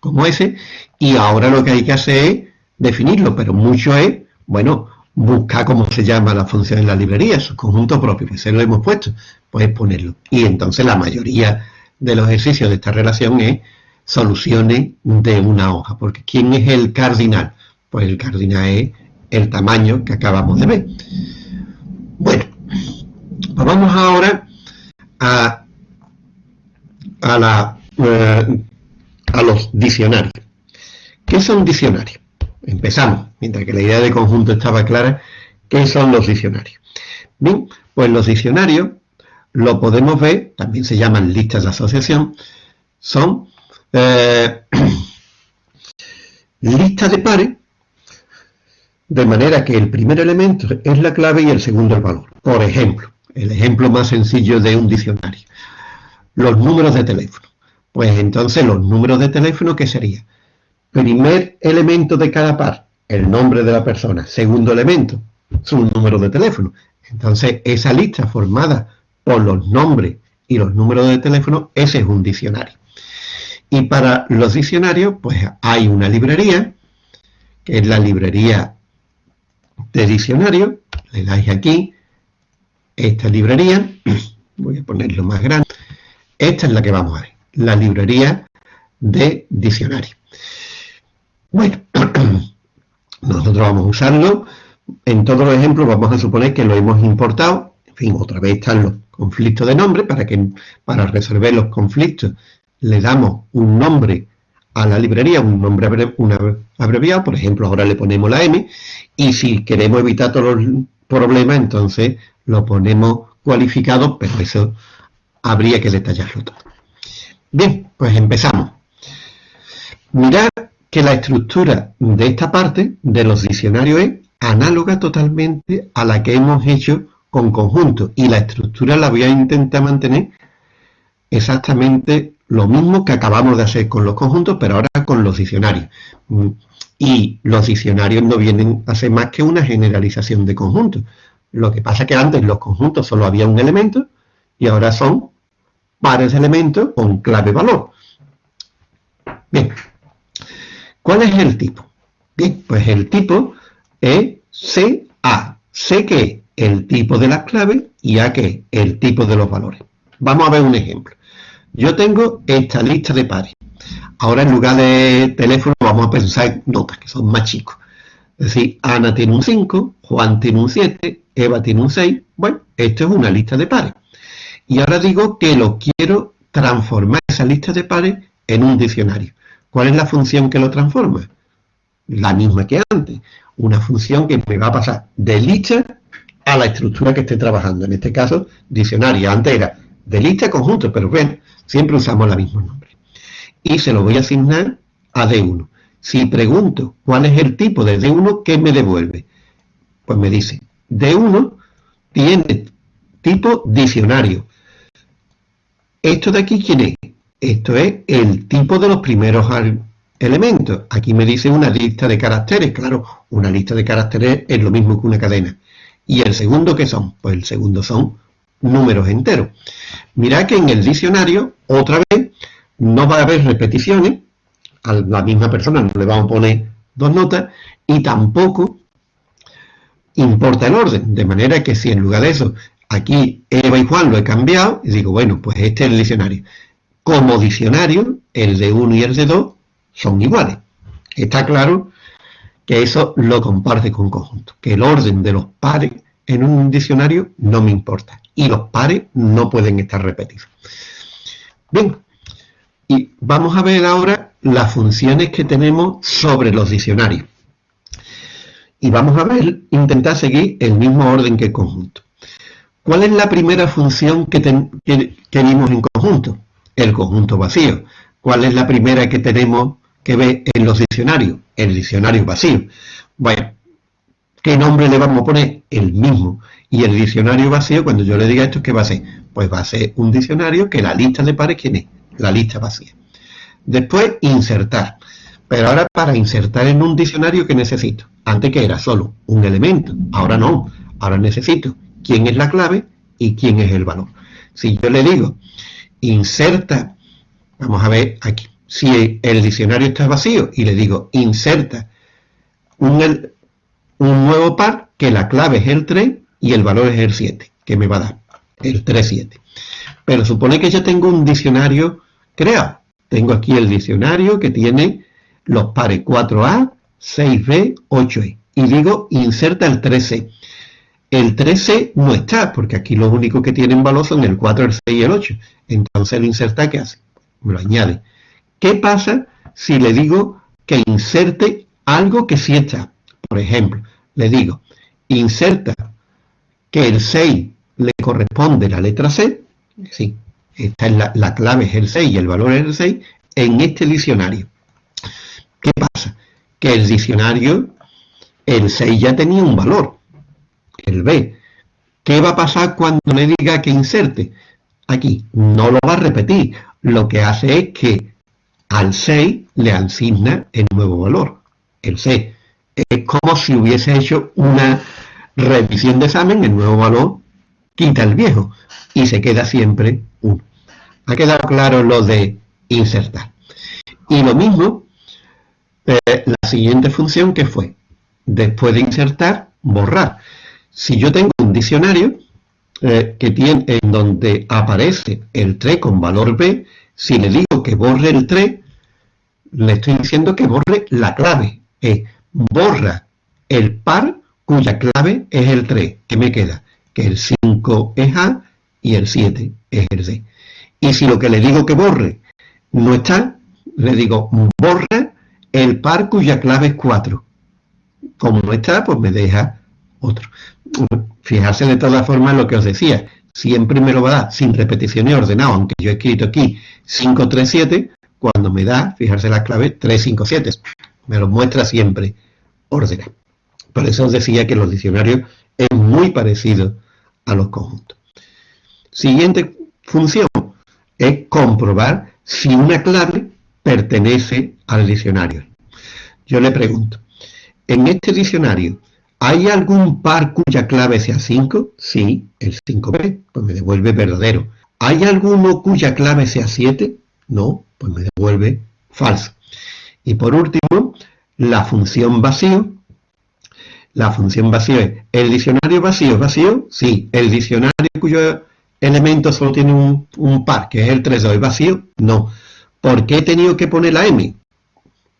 A: como ese, y ahora lo que hay que hacer es definirlo, pero mucho es, bueno, buscar cómo se llama la función en la librería, su conjunto propio, pues se lo hemos puesto, pues ponerlo. Y entonces la mayoría de los ejercicios de esta relación es soluciones de una hoja, porque ¿quién es el cardinal? Pues el cardinal es el tamaño que acabamos de ver. Bueno, pues vamos ahora a a, la, eh, a los diccionarios. ¿Qué son diccionarios? Empezamos, mientras que la idea de conjunto estaba clara, ¿qué son los diccionarios? Bien, pues los diccionarios lo podemos ver, también se llaman listas de asociación, son eh, *clears throat* listas de pares, de manera que el primer elemento es la clave y el segundo el valor. Por ejemplo, el ejemplo más sencillo de un diccionario los números de teléfono. Pues entonces los números de teléfono, ¿qué sería? Primer elemento de cada par, el nombre de la persona. Segundo elemento, su número de teléfono. Entonces esa lista formada por los nombres y los números de teléfono, ese es un diccionario. Y para los diccionarios, pues hay una librería, que es la librería de diccionario. Le dais aquí, esta librería, *clears throat* voy a ponerlo más grande. Esta es la que vamos a ver, la librería de diccionario. Bueno, *clears throat* nosotros vamos a usarlo. En todos los ejemplos vamos a suponer que lo hemos importado. En fin, otra vez están los conflictos de nombre, para que para resolver los conflictos le damos un nombre a la librería, un nombre abreviado, por ejemplo, ahora le ponemos la M, y si queremos evitar todos los problemas, entonces lo ponemos cualificado, pero eso habría que detallarlo todo. Bien, pues empezamos. Mirad que la estructura de esta parte de los diccionarios es análoga totalmente a la que hemos hecho con conjuntos y la estructura la voy a intentar mantener exactamente lo mismo que acabamos de hacer con los conjuntos, pero ahora con los diccionarios. Y los diccionarios no vienen a ser más que una generalización de conjuntos. Lo que pasa es que antes los conjuntos solo había un elemento y ahora son pares de elementos con clave valor. Bien, ¿cuál es el tipo? Bien, pues el tipo es CA. C que es el tipo de las claves y A que es el tipo de los valores. Vamos a ver un ejemplo. Yo tengo esta lista de pares. Ahora en lugar de teléfono vamos a pensar en notas, que son más chicos. Es decir, Ana tiene un 5, Juan tiene un 7, Eva tiene un 6. Bueno, esto es una lista de pares. Y ahora digo que lo quiero transformar esa lista de pares en un diccionario. ¿Cuál es la función que lo transforma? La misma que antes. Una función que me va a pasar de lista a la estructura que esté trabajando. En este caso, diccionario. Antes era de lista conjunto, pero bueno, siempre usamos mismo nombre. Y se lo voy a asignar a D1. Si pregunto cuál es el tipo de D1, ¿qué me devuelve? Pues me dice, D1 tiene tipo diccionario. ¿Esto de aquí quién es? Esto es el tipo de los primeros elementos. Aquí me dice una lista de caracteres. Claro, una lista de caracteres es lo mismo que una cadena. ¿Y el segundo qué son? Pues el segundo son números enteros. Mirad que en el diccionario, otra vez, no va a haber repeticiones, a la misma persona no le vamos a poner dos notas, y tampoco importa el orden, de manera que si en lugar de eso, aquí Eva y Juan lo he cambiado, y digo, bueno, pues este es el diccionario. Como diccionario, el de 1 y el de 2 son iguales. Está claro que eso lo comparte con conjunto, que el orden de los pares en un diccionario no me importa. Y los pares no pueden estar repetidos. Bien, y vamos a ver ahora las funciones que tenemos sobre los diccionarios. Y vamos a ver, intentar seguir el mismo orden que el conjunto. ¿Cuál es la primera función que, que, vimos en conjunto? El conjunto vacío. ¿Cuál es la primera que tenemos que ver en los diccionarios? El diccionario vacío. Bueno, ¿Qué nombre le vamos a poner? El mismo. Y el diccionario vacío, cuando yo le diga esto, ¿qué va a ser? Pues va a ser un diccionario que la lista de pares, ¿quién es? La lista vacía. Después, insertar. Pero ahora para insertar en un diccionario, ¿qué necesito? Antes que era solo un elemento. Ahora no. Ahora necesito quién es la clave y quién es el valor. Si yo le digo, inserta, vamos a ver aquí, si el diccionario está vacío y le digo, inserta un, un nuevo par que la clave es el 3 y el valor es el 7, que me va a dar el 3, 7. Pero supone que ya tengo un diccionario creado. Tengo aquí el diccionario que tiene los pares 4A, 6B, 8E. Y digo, inserta el 13. El 13 no está, porque aquí los únicos que tienen valor son el 4, el 6 y el 8. Entonces el inserta, ¿qué hace? Me lo añade. ¿Qué pasa si le digo que inserte algo que sí está? Por ejemplo, le digo, inserta que el 6 le corresponde la letra C, sí, esta es la, clave es el 6 y el valor es el 6, en este diccionario. ¿Qué pasa? Que el diccionario, el 6 ya tenía un valor, el B. ¿Qué va a pasar cuando le diga que inserte? Aquí, no lo va a repetir. Lo que hace es que al 6 le asigna el nuevo valor, el 6 es como si hubiese hecho una revisión de examen, el nuevo valor quita el viejo y se queda siempre 1. Ha quedado claro lo de insertar. Y lo mismo, eh, la siguiente función que fue, después de insertar, borrar. Si yo tengo un diccionario eh, que tiene, en donde aparece el 3 con valor B, si le digo que borre el 3, le estoy diciendo que borre la clave. E borra el par cuya clave es el 3. ¿Qué me queda? Que el 5 es A y el 7 es el C. Y si lo que le digo que borre no está, le digo borra el par cuya clave es 4. Como no está, pues me deja otro. Fijarse de todas formas lo que os decía. Siempre me lo va a dar sin repetición y ordenado, aunque yo he escrito aquí 5, 3, 7, cuando me da, fijarse la clave 3, 5, 7 me lo muestra siempre ordenado. Por eso os decía que los diccionarios es muy parecido a los conjuntos. Siguiente función es comprobar si una clave pertenece al diccionario. Yo le pregunto, ¿en este diccionario hay algún par cuya clave sea 5? Sí, el 5B, pues me devuelve verdadero. ¿Hay alguno cuya clave sea 7? No, pues me devuelve falso. Y por último, la función vacío. La función vacío es, ¿el diccionario vacío es vacío? Sí. ¿El diccionario cuyo elemento solo tiene un, par, que es el 3, 2, es vacío? No. ¿Por qué he tenido que poner la m?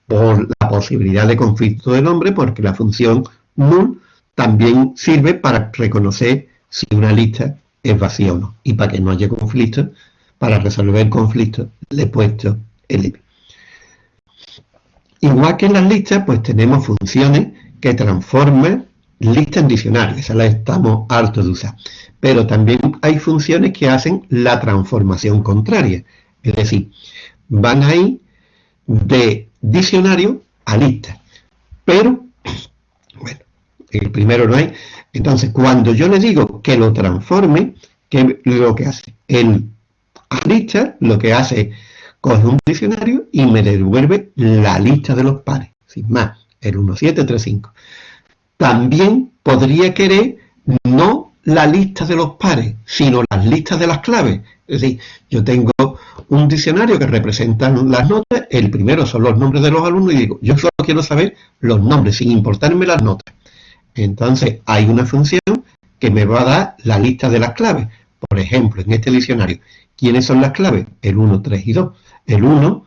A: Por la posibilidad de conflicto del nombre, porque la función null también sirve para reconocer si una lista es vacía o no. Y para que no haya conflicto, para resolver el conflicto, le he puesto el m. Igual que en las listas, pues tenemos funciones que transforman lista en diccionario, esa la estamos hartos de usar. Pero también hay funciones que hacen la transformación contraria, es decir, van ahí de diccionario a lista. Pero, bueno, el primero no hay. Entonces, cuando yo le digo que lo transforme, ¿qué lo que hace? El lista lo que hace coge un diccionario y me devuelve la lista de los pares, sin más, el 1735. También podría querer no la lista de los pares, sino las listas de las claves. Es decir, yo tengo un diccionario que representa las notas, el primero son los nombres de los alumnos y digo, yo solo quiero saber los nombres, sin importarme las notas. Entonces, hay una función que me va a dar la lista de las claves. Por ejemplo, en este diccionario, ¿quiénes son las claves? El 1, 3 y 2 el 1,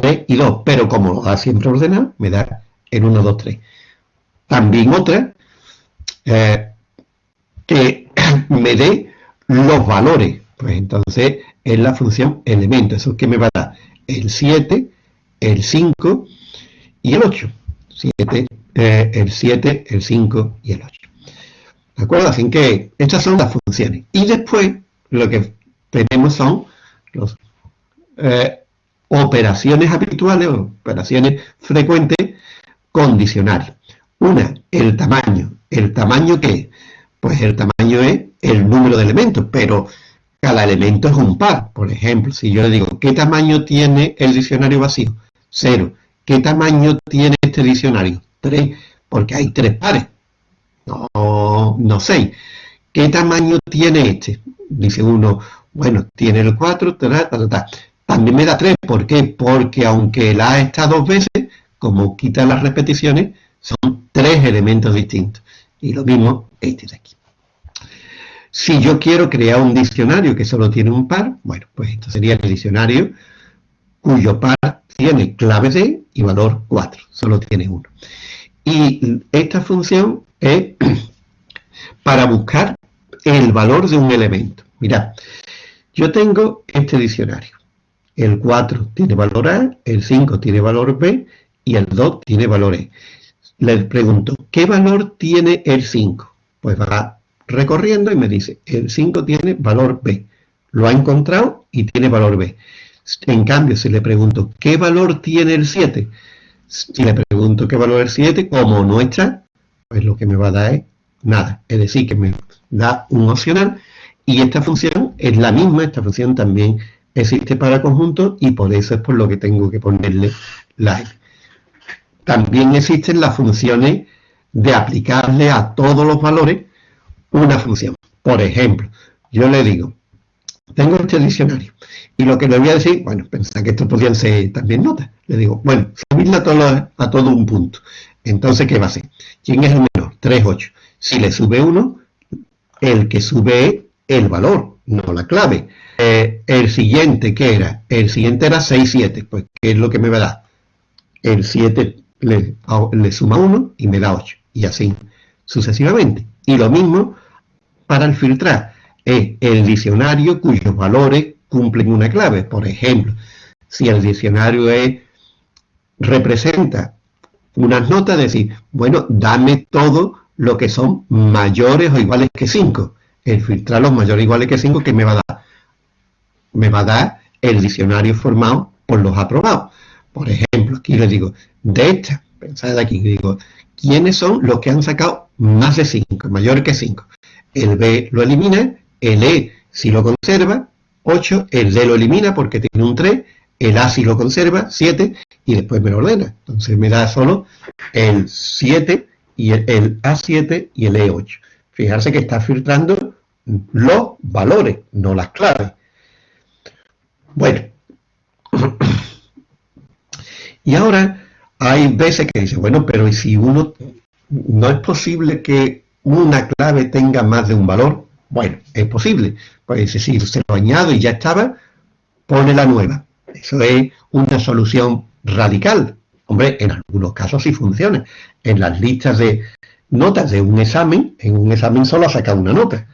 A: 3 y 2, pero como lo da siempre ordenado, me da el 1, 2, 3. También otra, eh, que *clears throat* me dé los valores, pues entonces es la función elemento, eso es que me va a dar el 7, el 5 y el 8. 7, eh, el 7, el 5 y el 8. ¿De acuerdo? Así que estas son las funciones. Y después lo que tenemos son los eh, operaciones habituales, operaciones frecuentes con diccionario. Una, el tamaño. ¿El tamaño qué? Pues el tamaño es el número de elementos, pero cada elemento es un par. Por ejemplo, si yo le digo, ¿qué tamaño tiene el diccionario vacío? Cero. ¿Qué tamaño tiene este diccionario? Tres, porque hay tres pares. No, no seis. ¿Qué tamaño tiene este? Dice uno, bueno, tiene el 4, ta, ta, ta, también me da 3, ¿por qué? Porque aunque la A está dos veces, como quita las repeticiones, son tres elementos distintos. Y lo mismo este de aquí. Si yo quiero crear un diccionario que solo tiene un par, bueno, pues esto sería el diccionario cuyo par tiene clave D y valor 4, solo tiene uno. Y esta función es *clears throat* para buscar el valor de un elemento. Mirad, yo tengo este diccionario el 4 tiene valor A, el 5 tiene valor B y el 2 tiene valor E. Le pregunto, ¿qué valor tiene el 5? Pues va recorriendo y me dice, el 5 tiene valor B. Lo ha encontrado y tiene valor B. En cambio, si le pregunto, ¿qué valor tiene el 7? Si le pregunto qué valor es el 7, como no está, pues lo que me va a dar es nada. Es decir, que me da un opcional y esta función es la misma, esta función también existe para conjuntos y por eso es por lo que tengo que ponerle like. También existen las funciones de aplicarle a todos los valores una función. Por ejemplo, yo le digo, tengo este diccionario y lo que le voy a decir, bueno, pensar que esto podrían ser también notas. Le digo, bueno, subirla a todo, a todo un punto. Entonces, ¿qué va a hacer? ¿Quién es el menor? 3, 8. Si le sube 1, el que sube el valor, no la clave. Eh, el siguiente, ¿qué era? El siguiente era 6, 7. Pues, ¿qué es lo que me va a dar? El 7 le, suma 1 y me da 8. Y así sucesivamente. Y lo mismo para el filtrar. Es el diccionario cuyos valores cumplen una clave. Por ejemplo, si el diccionario es, representa unas notas, decir, bueno, dame todo lo que son mayores o iguales que 5. El filtrar los mayores o iguales que 5, ¿qué me va a dar? me va a dar el diccionario formado por los aprobados. Por ejemplo, aquí le digo, de esta, pensad aquí, digo, ¿quiénes son los que han sacado más de 5, mayor que 5? El B lo elimina, el E si lo conserva, 8, el D lo elimina porque tiene un 3, el A si lo conserva, 7, y después me lo ordena. Entonces me da solo el 7 y el, el A7 y el E8. Fijarse que está filtrando los valores, no las claves. Bueno. Y ahora hay veces que dice, bueno, pero si uno no es posible que una clave tenga más de un valor? Bueno, es posible. Pues si se lo añado y ya estaba, pone la nueva. Eso es una solución radical. Hombre, en algunos casos sí funciona. En las listas de notas de un examen, en un examen solo saca una nota.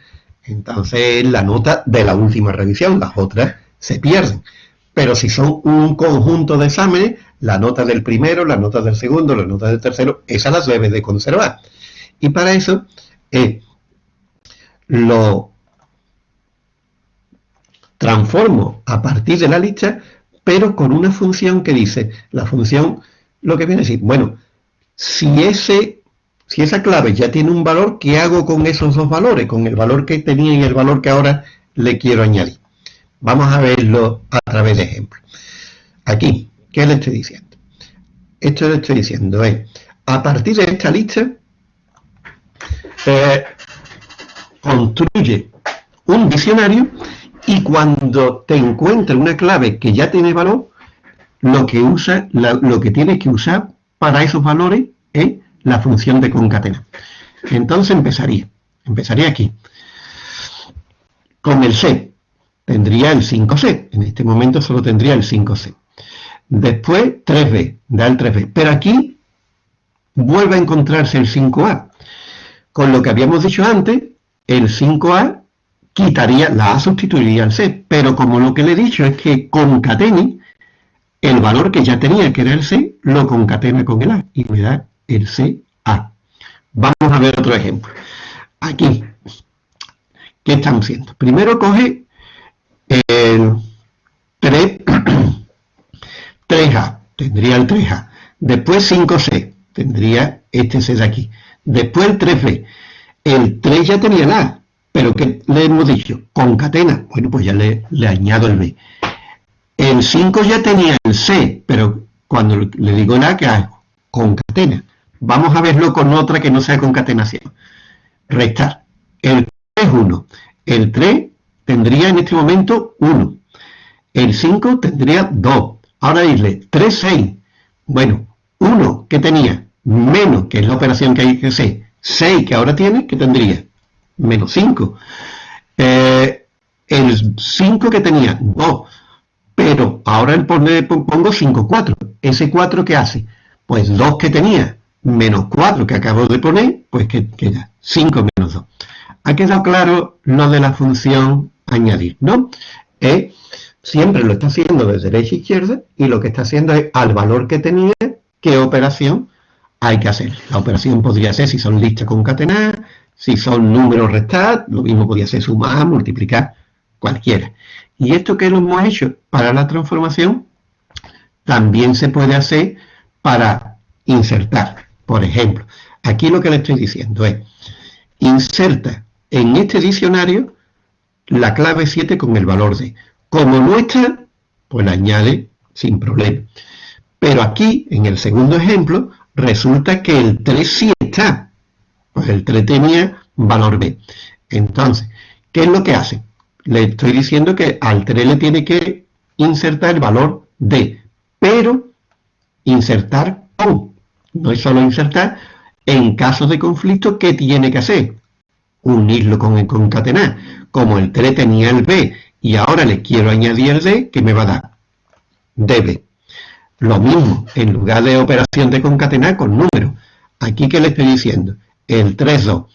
A: Entonces, la nota de la última revisión, las otras se pierden. Pero si son un conjunto de exámenes, la nota del primero, la nota del segundo, la nota del tercero, esas las debes de conservar. Y para eso, eh, lo transformo a partir de la lista, pero con una función que dice, la función, lo que viene a decir, bueno, si, ese, si esa clave ya tiene un valor, ¿qué hago con esos dos valores? Con el valor que tenía y el valor que ahora le quiero añadir. Vamos a verlo a través de ejemplos. Aquí, ¿qué le estoy diciendo? Esto le estoy diciendo es, a partir de esta lista, eh, construye un diccionario y cuando te encuentra una clave que ya tiene valor, lo que usa, lo que tienes que usar para esos valores es la función de concatenar. Entonces empezaría, empezaría aquí. Con el C, tendría el 5C, en este momento solo tendría el 5C. Después 3B, da el 3B, pero aquí vuelve a encontrarse el 5A. Con lo que habíamos dicho antes, el 5A quitaría, la A sustituiría al C, pero como lo que le he dicho es que concatene, el valor que ya tenía, que era el C, lo concatena con el A y me da el CA. Vamos a ver otro ejemplo. Aquí, ¿qué estamos haciendo? Primero coge el 3, *clears throat* 3A, tendría el 3A. Después 5C, tendría este C de aquí. Después el 3B. El 3 ya tenía el A, pero que le hemos dicho? Concatena. Bueno, pues ya le, le añado el B. El 5 ya tenía el C, pero cuando le digo la que hago? Concatena. Vamos a verlo con otra que no sea concatenación. Restar. El 3 es 1. El 3 tendría en este momento 1. El 5 tendría 2. Ahora dile 3, 6. Bueno, 1 que tenía, menos, que es la operación que hay que hacer, 6 que ahora tiene, que tendría menos 5. Eh, el 5 que tenía, 2. Pero ahora le pongo 5, 4. ¿Ese 4 qué hace? Pues 2 que tenía, menos 4 que acabo de poner, pues que queda 5 menos 2. Ha quedado claro lo de la función añadir, ¿no? Eh, siempre lo está haciendo de derecha a izquierda y lo que está haciendo es al valor que tenía, qué operación hay que hacer. La operación podría ser si son listas concatenadas, si son números restar, lo mismo podría ser sumar, multiplicar, cualquiera. Y esto que lo hemos hecho para la transformación, también se puede hacer para insertar. Por ejemplo, aquí lo que le estoy diciendo es, inserta en este diccionario la clave 7 con el valor de. Como no está, pues la añade sin problema. Pero aquí, en el segundo ejemplo, resulta que el 3 sí está. Pues el 3 tenía valor B. Entonces, ¿qué es lo que hace? Le estoy diciendo que al 3 le tiene que insertar el valor D, pero insertar con. No es solo insertar, en caso de conflicto, ¿qué tiene que hacer? Unirlo con el concatenar. Como el 3 tenía el B y ahora le quiero añadir D, ¿qué me va a dar? DB. Lo mismo, en lugar de operación de concatenar con números. Aquí, ¿qué le estoy diciendo? el 3,2.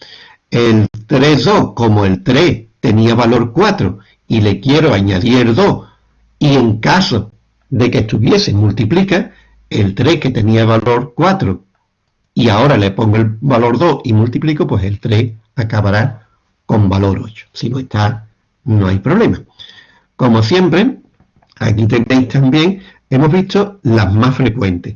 A: El 3,2, como el 3 tenía valor 4 y le quiero añadir 2, y en caso de que estuviese multiplica, el 3 que tenía valor 4 y ahora le pongo el valor 2 y multiplico, pues el 3 acabará con valor 8. Si no está, no hay problema. Como siempre, aquí tenéis también, hemos visto las más frecuentes.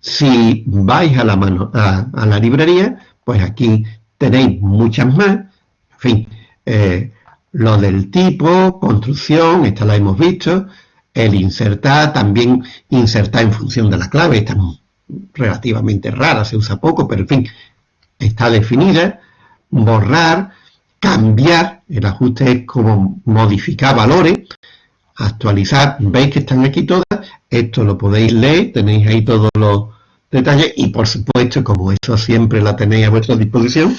A: Si vais a la, mano, a la librería, pues aquí tenéis muchas más. En fin, eh, lo del tipo, construcción, esta la hemos visto. El insertar, también insertar en función de la clave, esta es relativamente rara, se usa poco, pero en fin, está definida. Borrar, cambiar, el ajuste es como modificar valores. actualizar, veis que están aquí todas, esto lo podéis leer, tenéis ahí todos los detalles y por supuesto, como eso siempre la tenéis a vuestra disposición,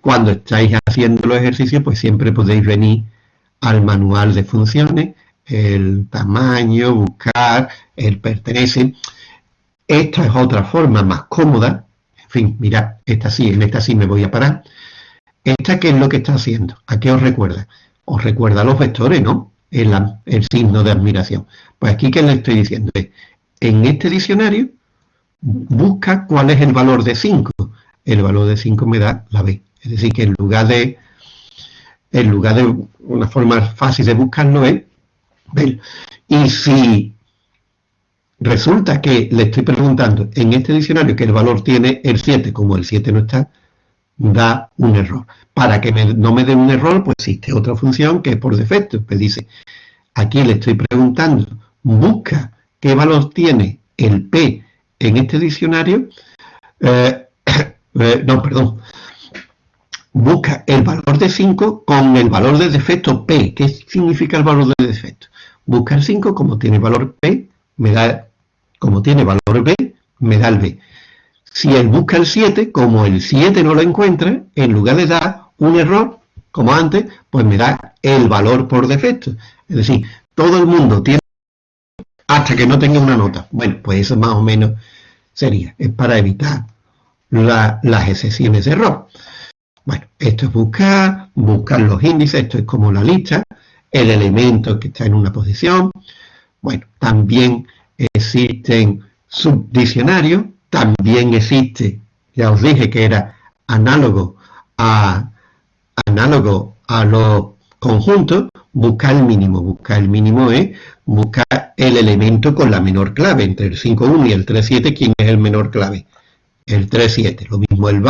A: cuando estáis haciendo los ejercicios, pues siempre podéis venir al manual de funciones, el tamaño, buscar, el pertenece. Esta es otra forma más cómoda, en fin, mirad, esta sí, en esta sí me voy a parar. ¿Esta qué es lo que está haciendo? ¿A qué os recuerda? Os recuerda los vectores, ¿no? El, el signo de admiración. Pues aquí, ¿qué le estoy diciendo? En este diccionario, busca cuál es el valor de 5. El valor de 5 me da la B. Es decir, que en lugar de en lugar de una forma fácil de buscarlo es. Y si resulta que le estoy preguntando en este diccionario que el valor tiene el 7, como el 7 no está, da un error. Para que no me dé un error, pues existe otra función que es por defecto. Pues dice, aquí le estoy preguntando, busca qué valor tiene el P en este diccionario. Eh, *coughs* eh, no, perdón. Busca el valor de 5 con el valor de defecto P. ¿Qué significa el valor de defecto? Busca el 5, como tiene valor P, me da, como tiene valor B, me da el B. Si él busca el 7, como el 7 no lo encuentra, en lugar de dar un error, como antes, pues me da el valor por defecto. Es decir, todo el mundo tiene hasta que no tenga una nota. Bueno, pues eso más o menos sería. Es para evitar las excepciones de error. Bueno, esto es buscar, buscar los índices, esto es como la lista, el elemento que está en una posición. Bueno, también existen subdiccionarios, también existe, ya os dije que era análogo a, análogo a los conjuntos, buscar el mínimo. Buscar el mínimo es buscar el elemento con la menor clave, entre el 5.1 y el 3.7, ¿quién es el menor clave? El 3.7. Lo mismo el,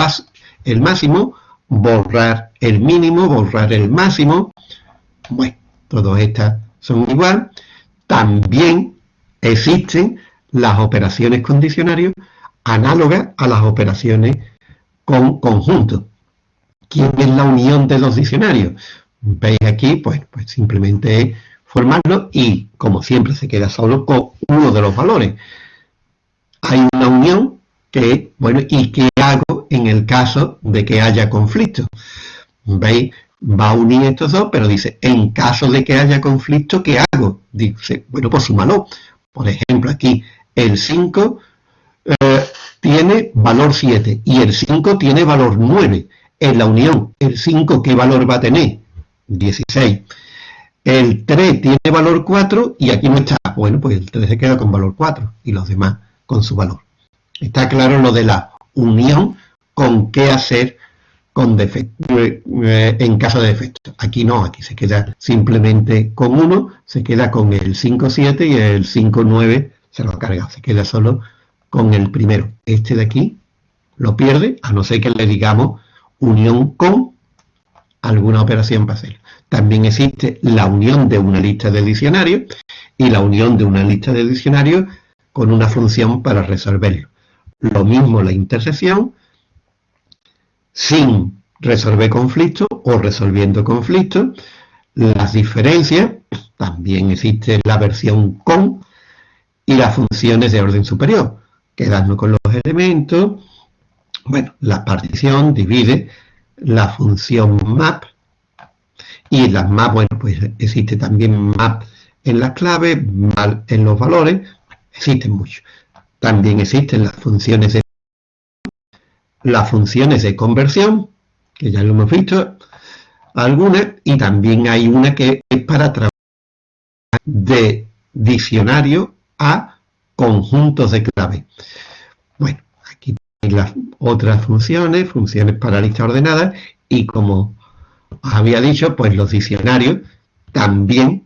A: el máximo, borrar el mínimo, borrar el máximo. Bueno, todas estas son igual. También existen las operaciones con análogas a las operaciones con conjuntos. ¿Quién es la unión de los diccionarios? Veis aquí, pues, pues simplemente formarlo y, como siempre, se queda solo con uno de los valores. Hay una unión que, bueno, ¿y qué hago en el caso de que haya conflicto? ¿Veis? Va a unir estos dos, pero dice, en caso de que haya conflicto, ¿qué hago? Dice, bueno, pues súmalo. Por ejemplo, aquí el 5 eh, tiene valor 7 y el 5 tiene valor 9. En la unión, ¿el 5 qué valor va a tener? 16. El 3 tiene valor 4 y aquí no está. Bueno, pues el 3 se queda con valor 4 y los demás con su valor. Está claro lo de la unión con qué hacer con defecto, eh, en caso de defecto. Aquí no, aquí se queda simplemente con 1, se queda con el 5-7 y el 5-9 se lo ha cargado, se queda solo con el primero. Este de aquí lo pierde, a no ser que le digamos unión con alguna operación para hacerlo. También existe la unión de una lista de diccionarios y la unión de una lista de diccionarios con una función para resolverlo. Lo mismo la intersección sin resolver conflictos o resolviendo conflictos. Las diferencias, también existe la versión con y las funciones de orden superior quedarnos con los elementos. Bueno, la partición divide la función map y las map, bueno, pues existe también map en las claves, map en los valores, existen muchos. También existen las funciones de las funciones de conversión, que ya lo hemos visto, algunas, y también hay una que es para trabajar de diccionario a conjuntos de clave. Bueno, aquí las otras funciones, funciones para lista ordenada, y como os había dicho, pues los diccionarios también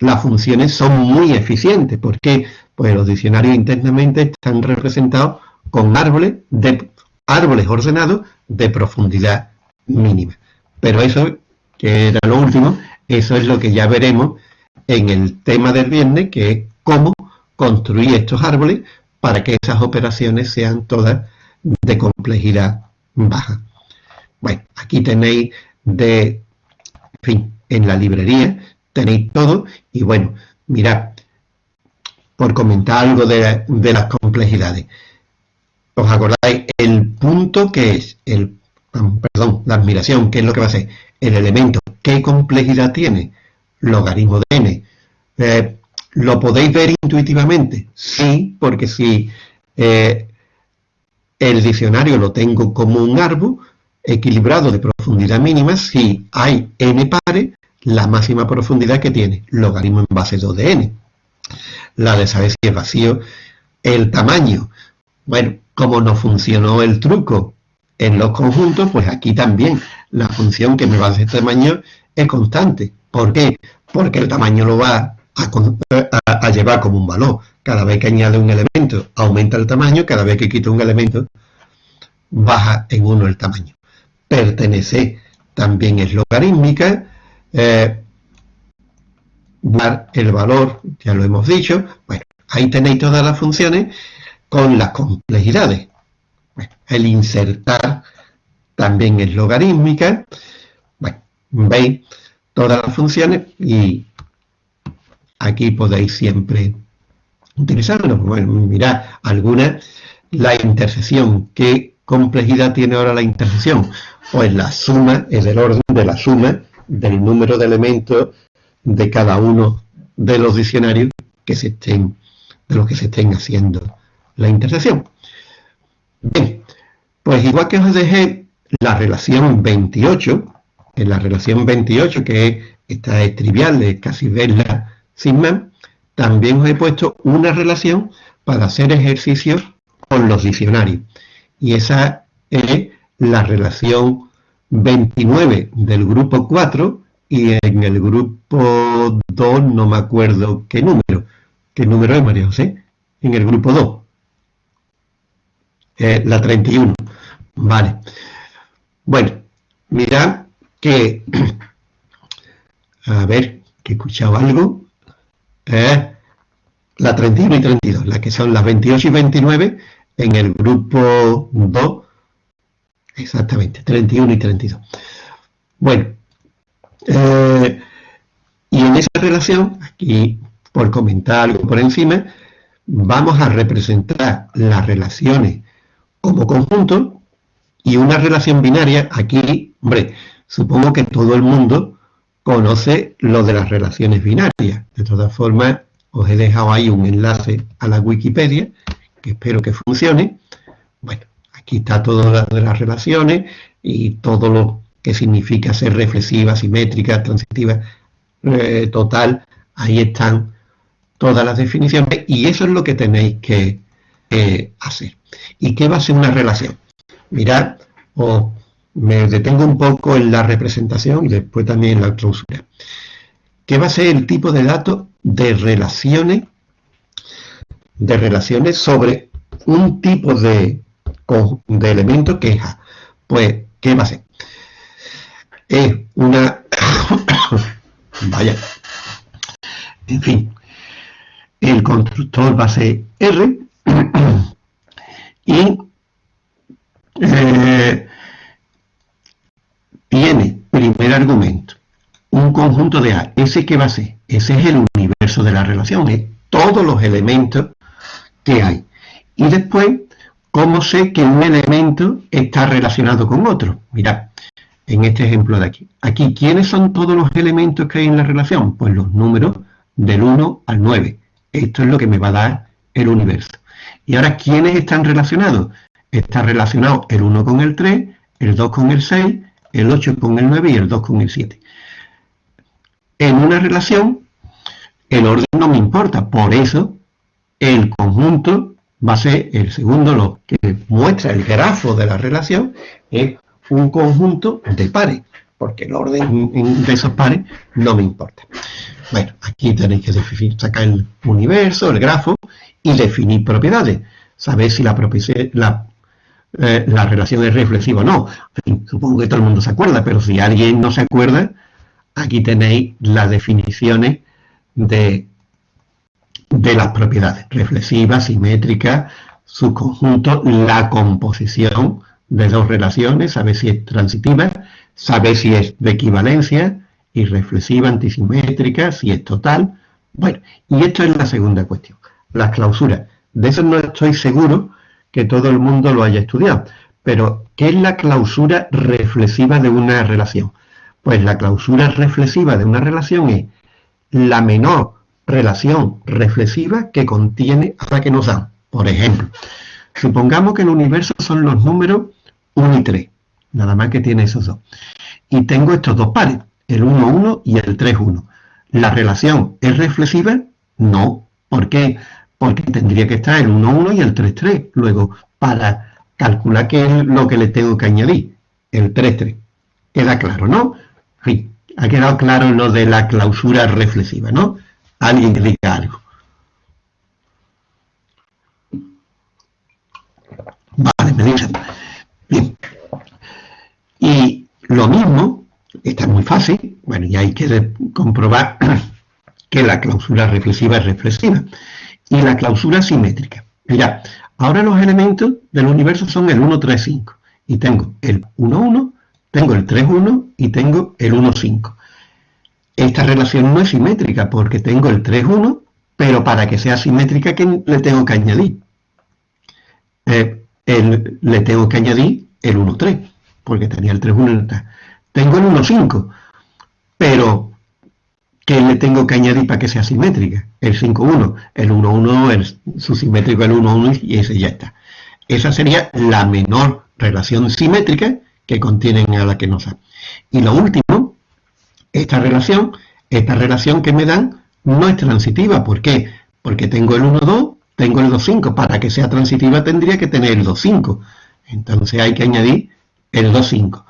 A: las funciones son muy eficientes. porque Pues los diccionarios internamente están representados con árboles, de, árboles ordenados de profundidad mínima. Pero eso, que era lo último, eso es lo que ya veremos en el tema del viernes, que es cómo construir estos árboles para que esas operaciones sean todas de complejidad baja. Bueno, aquí tenéis de, en fin, en la librería tenéis todo y bueno, mirad, por comentar algo de, las complejidades. ¿Os acordáis? El punto que es, el perdón, la admiración, ¿qué es lo que va a ser? El elemento, ¿qué complejidad tiene? Logaritmo de n. Eh, ¿Lo podéis ver intuitivamente? Sí, porque si eh, el diccionario lo tengo como un árbol equilibrado de profundidad mínima, si hay n pares, la máxima profundidad que tiene, logaritmo en base 2 de n la de saber si es vacío, el tamaño. Bueno, como no funcionó el truco en los conjuntos, pues aquí también la función que me va a hacer tamaño es constante. ¿Por qué? Porque el tamaño lo va a, llevar como un valor. Cada vez que añade un elemento, aumenta el tamaño, cada vez que quito un elemento, baja en uno el tamaño. Pertenece también es logarítmica, eh, el valor, ya lo hemos dicho, bueno, ahí tenéis todas las funciones con las complejidades. el insertar también es logarítmica, bueno, veis todas las funciones y aquí podéis siempre utilizarlo. Bueno, mirad, algunas, la intersección, ¿qué complejidad tiene ahora la intersección? Pues la suma es del orden de la suma del número de elementos de cada uno de los diccionarios que se estén, de los que se estén haciendo la intersección. Bien, pues igual que os dejé la relación 28, en la relación 28, que esta es trivial, es casi verla sin más, también os he puesto una relación para hacer ejercicios con los diccionarios. Y esa es la relación 29 del grupo 4 y en el grupo 2 no me acuerdo qué número. ¿Qué número es, María José? En el grupo 2. Eh, la 31. Vale. Bueno, mirad que... *clears throat* A ver, que he escuchado algo. Eh, la 31 y 32, las que son las 28 y 29 en el grupo 2. Exactamente, 31 y 32. Bueno, eh, y en esa relación, aquí por comentar algo por encima, vamos a representar las relaciones como conjunto y una relación binaria, aquí, hombre, supongo que todo el mundo conoce lo de las relaciones binarias. De todas formas, os he dejado ahí un enlace a la Wikipedia, que espero que funcione. Bueno, aquí está todo lo de las relaciones y todo lo que significa ser reflexiva, simétrica, transitiva, eh, total, ahí están todas las definiciones y eso es lo que tenéis que hacer. ¿Y qué va a ser una relación? Mirad, o me detengo un poco en la representación y después también en la clausura. ¿Qué va a ser el tipo de datos de relaciones, de relaciones sobre un tipo de, de elemento que es A? Pues, ¿qué va a ser? es una... *coughs* Vaya. En fin. El constructor va a ser R *coughs* y eh, tiene primer argumento un conjunto de A. ¿Ese qué va a ser? Ese es el universo de la relación, es todos los elementos que hay. Y después, ¿cómo sé que un elemento está relacionado con otro? Mirad, en este ejemplo de aquí. Aquí, ¿quiénes son todos los elementos que hay en la relación? Pues los números del 1 al 9. Esto es lo que me va a dar el universo. Y ahora, ¿quiénes están relacionados? Está relacionado el 1 con el 3, el 2 con el 6, el 8 con el 9 y el 2 con el 7. En una relación, el orden no me importa. Por eso, el conjunto va a ser el segundo, lo que muestra el grafo de la relación, es un conjunto de pares, porque el orden de esos pares no me importa. Bueno, aquí tenéis que definir, sacar el universo, el grafo, y definir propiedades. Saber si la, la, eh, la relación es reflexiva o no. supongo que todo el mundo se acuerda, pero si alguien no se acuerda, aquí tenéis las definiciones de, de las propiedades. Reflexiva, simétrica, su conjunto, la composición, de dos relaciones, saber si es transitiva, saber si es de equivalencia irreflexiva, antisimétrica, si es total. Bueno, y esto es la segunda cuestión, las clausuras. De eso no estoy seguro que todo el mundo lo haya estudiado. Pero, ¿qué es la clausura reflexiva de una relación? Pues la clausura reflexiva de una relación es la menor relación reflexiva que contiene a la que nos dan. Por ejemplo, supongamos que el universo son los números 1 y 3, nada más que tiene esos dos. Y tengo estos dos pares, el 1, 1 y el 3, 1. ¿La relación es reflexiva? No. ¿Por qué? Porque tendría que estar el 1, 1 y el 3, 3. Luego, para calcular qué es lo que le tengo que añadir, el 3, 3. Queda claro, ¿no? Sí, ha quedado claro lo de la clausura reflexiva, ¿no? Alguien que diga algo. Vale, me dicen. Bien. Y lo mismo, está muy fácil, bueno, y hay que comprobar *clears throat* que la clausura reflexiva es reflexiva. Y la clausura simétrica. Mira, ahora los elementos del universo son el 1, 3, 5. Y tengo el 1, 1, tengo el 3, 1 y tengo el 1, 5. Esta relación no es simétrica porque tengo el 3, 1, pero para que sea simétrica, ¿qué le tengo que añadir? Eh, le tengo que añadir el 1, 3, porque tenía el 3, 1 Tengo el 1, 5, pero ¿qué le tengo que añadir para que sea simétrica? El 5, 1, el 1, 1, el, su simétrico el 1, 1 y ese ya está. Esa sería la menor relación simétrica que contienen a la que nos. Y lo último, esta relación, esta relación que me dan no es transitiva. ¿Por qué? Porque tengo el 1, 2, tengo el 2, 5. Para que sea transitiva tendría que tener el 2, 5. Entonces hay que añadir el 2, 5.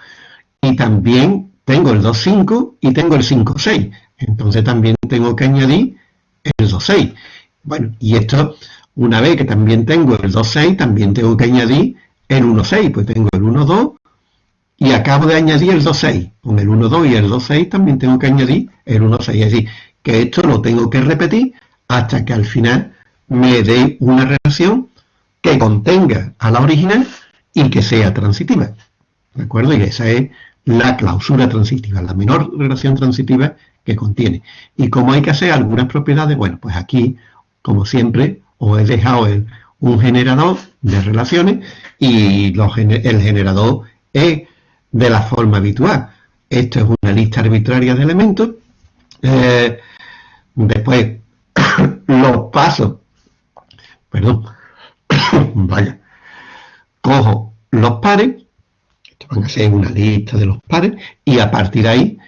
A: Y también tengo el 2, 5 y tengo el 5, 6. Entonces también tengo que añadir el 2, 6. Bueno, y esto, una vez que también tengo el 2, 6, también tengo que añadir el 1, 6. Pues tengo el 1, 2 y acabo de añadir el 2,6. Con el 1,2 y el 2,6 también tengo que añadir el 1,6. Es decir, que esto lo tengo que repetir hasta que al final me dé una relación que contenga a la original y que sea transitiva. ¿De acuerdo? Y esa es la clausura transitiva, la menor relación transitiva que contiene. Y como hay que hacer algunas propiedades, bueno, pues aquí, como siempre, os he dejado un generador de relaciones y el generador es de la forma habitual. Esto es una lista arbitraria de elementos. Eh, después, *coughs* los pasos, perdón, *coughs* vaya, cojo los pares, esto van a ser una lista de los pares, y a partir de ahí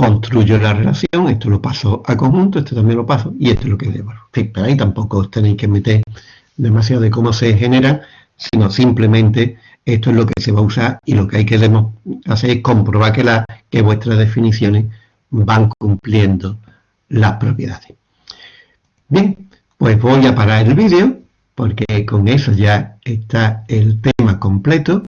A: construyo la relación, esto lo paso a conjunto, esto también lo paso, y esto es lo que debo. pero ahí tampoco os tenéis que meter demasiado de cómo se generan, sino simplemente esto es lo que se va a usar y lo que hay que hacer es comprobar que, que vuestras definiciones van cumpliendo las propiedades. Bien, pues voy a parar el vídeo porque con eso ya está el tema completo.